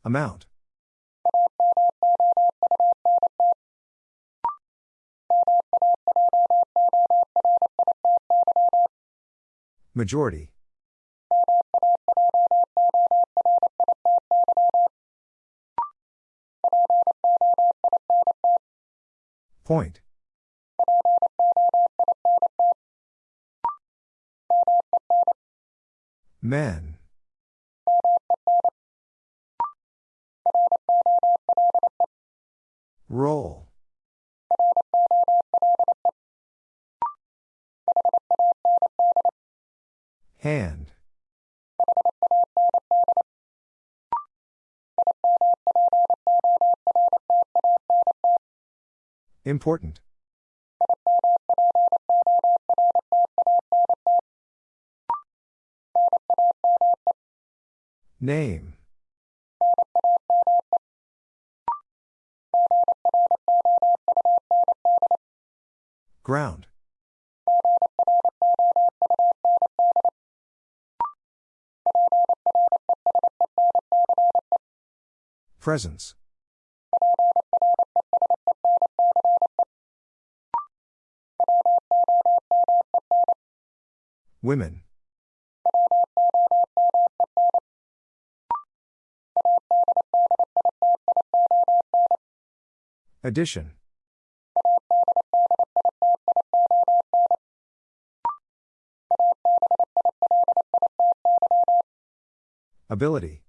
Amount. Majority. Point. Men. Roll. Hand. Important. Name. Ground. Presence. Women. Addition. Ability.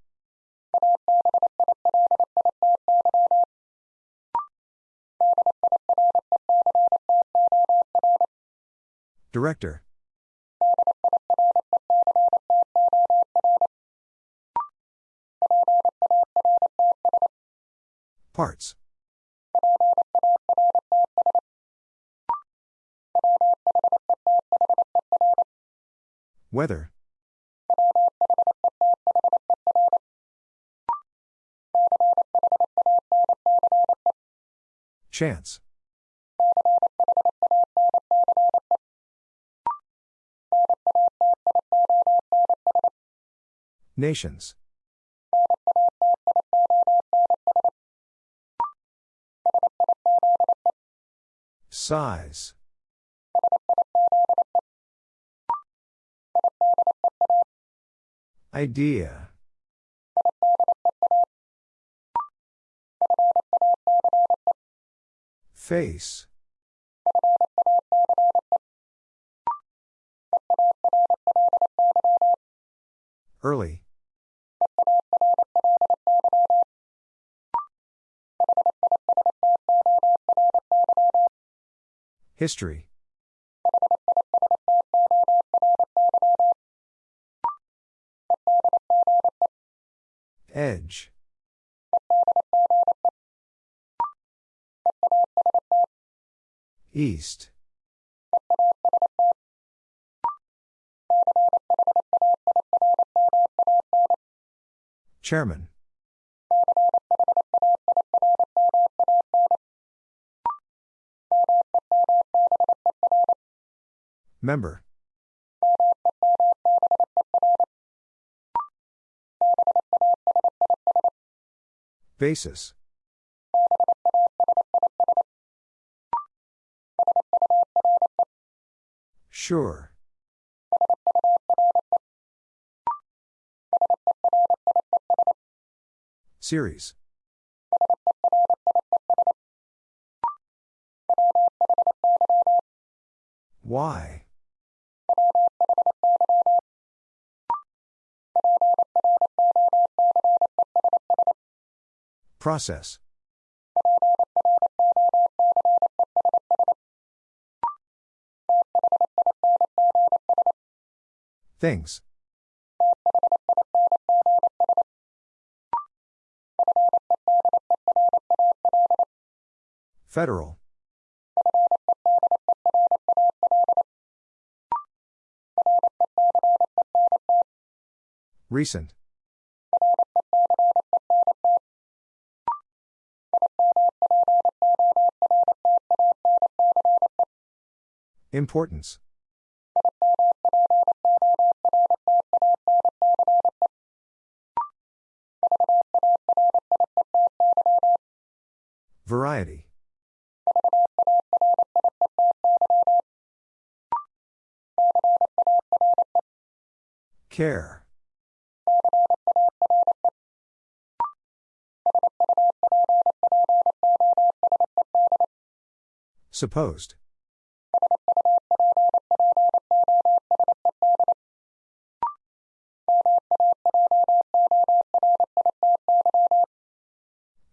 Director. Parts. Weather. Chance. Nations. Size. Idea. Face. Early. History. Edge. East. Chairman. Member. Basis. Sure. Series. Why? Process. Things. Federal. Recent. Importance. Variety. Care. Supposed.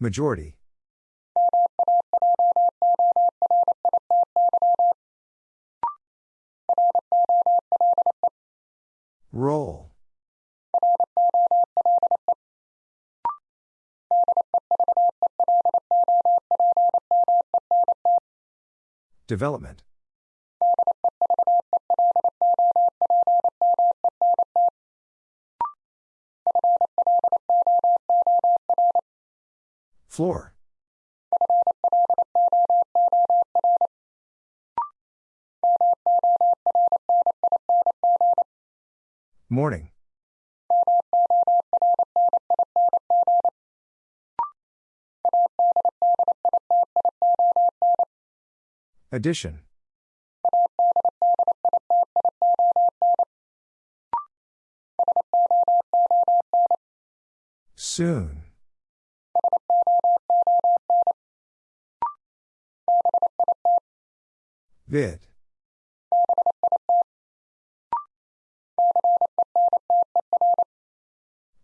Majority. Roll. Development. Floor. Morning. Addition. Soon. Vid.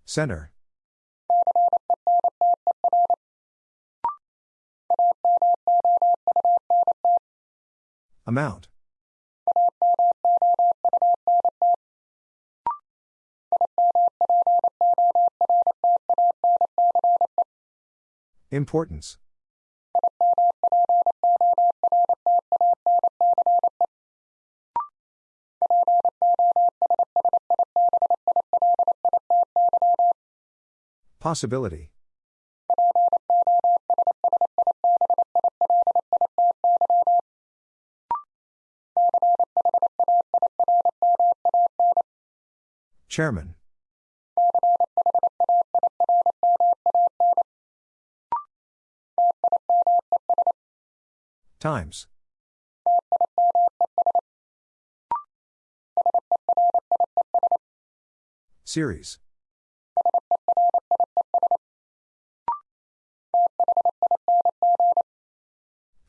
Center. Amount. Importance. Possibility. Chairman. Times. Series.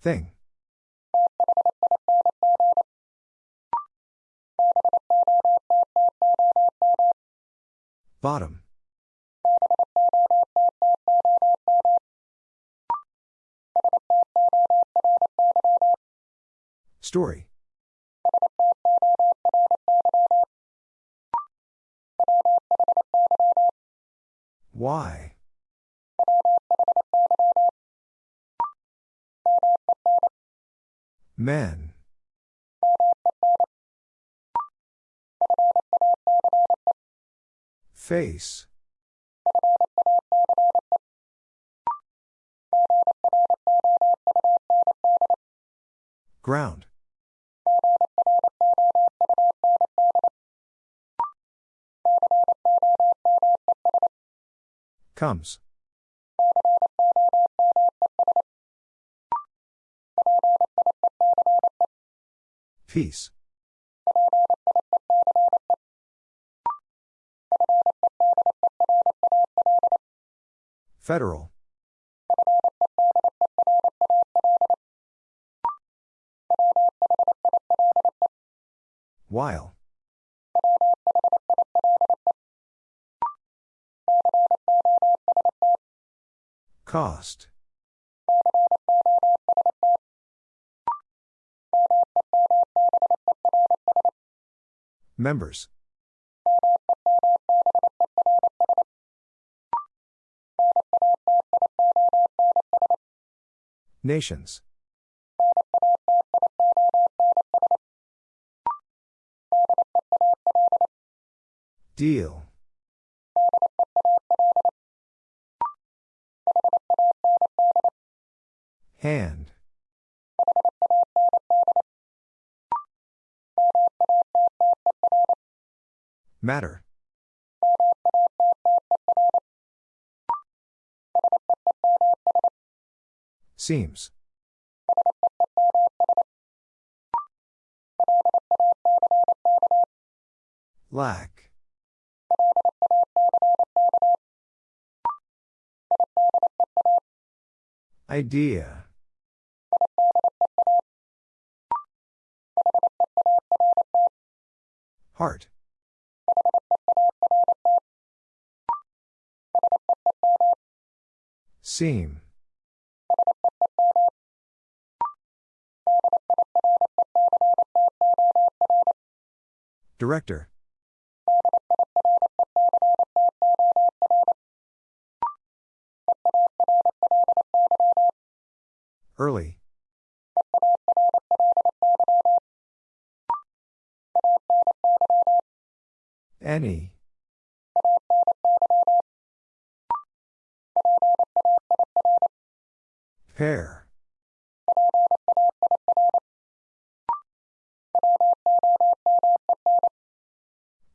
Thing. Bottom. Story. Why? Men. Face. Ground. Comes. Peace. Federal. While. Cost. Members. Nations. Deal. Hand. Matter. Seems. Lack. Idea. Heart. Seam. Director. Early. Any. Pair.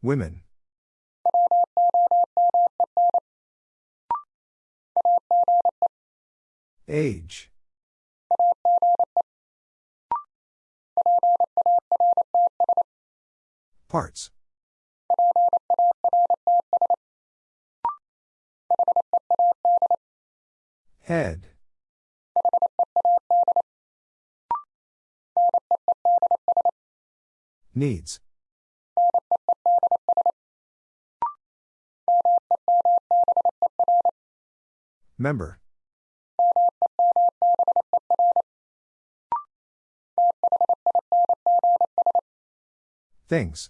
Women. Age. Parts. Head. Needs. Member. Things.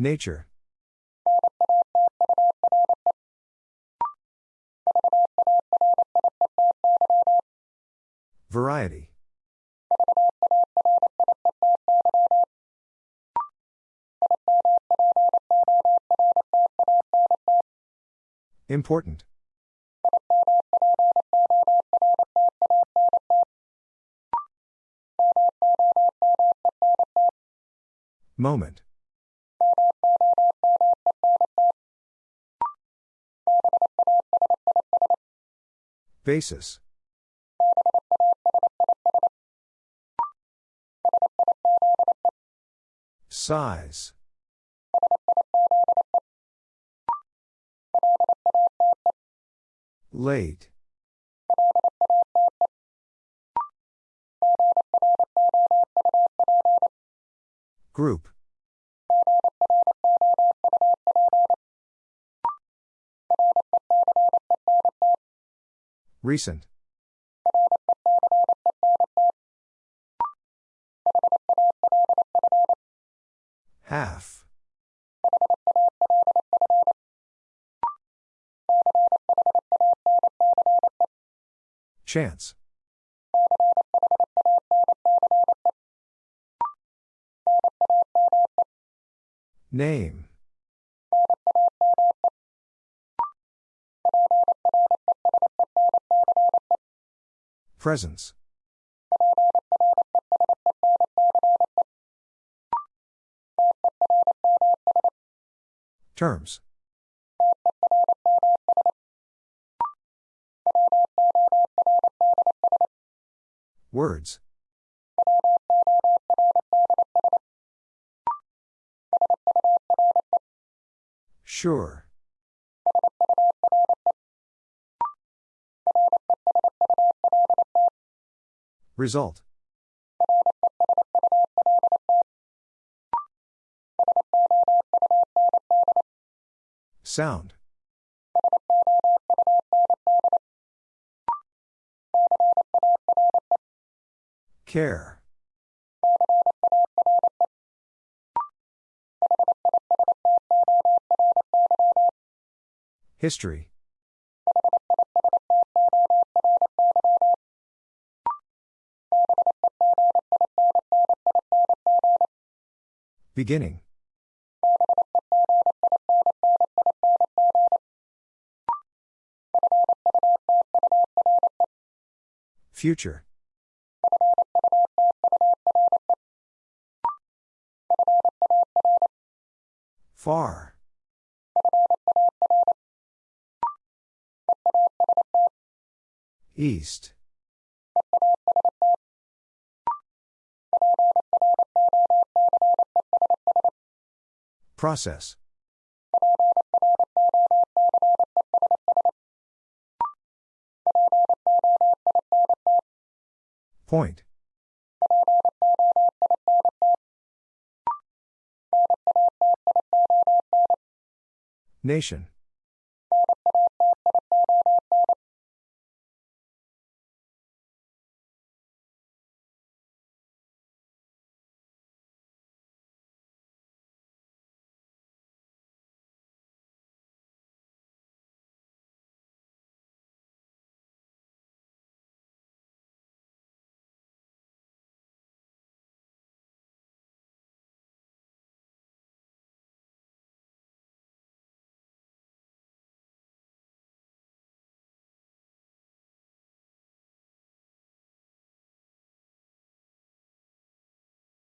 Nature. Variety. Important. Basis. Size. Late. Group. Recent. Half. Chance. Name. Presence. Terms. Words. Sure. Result. Sound. Care. History. Beginning. Future. Far. East. Process. Point. Nation.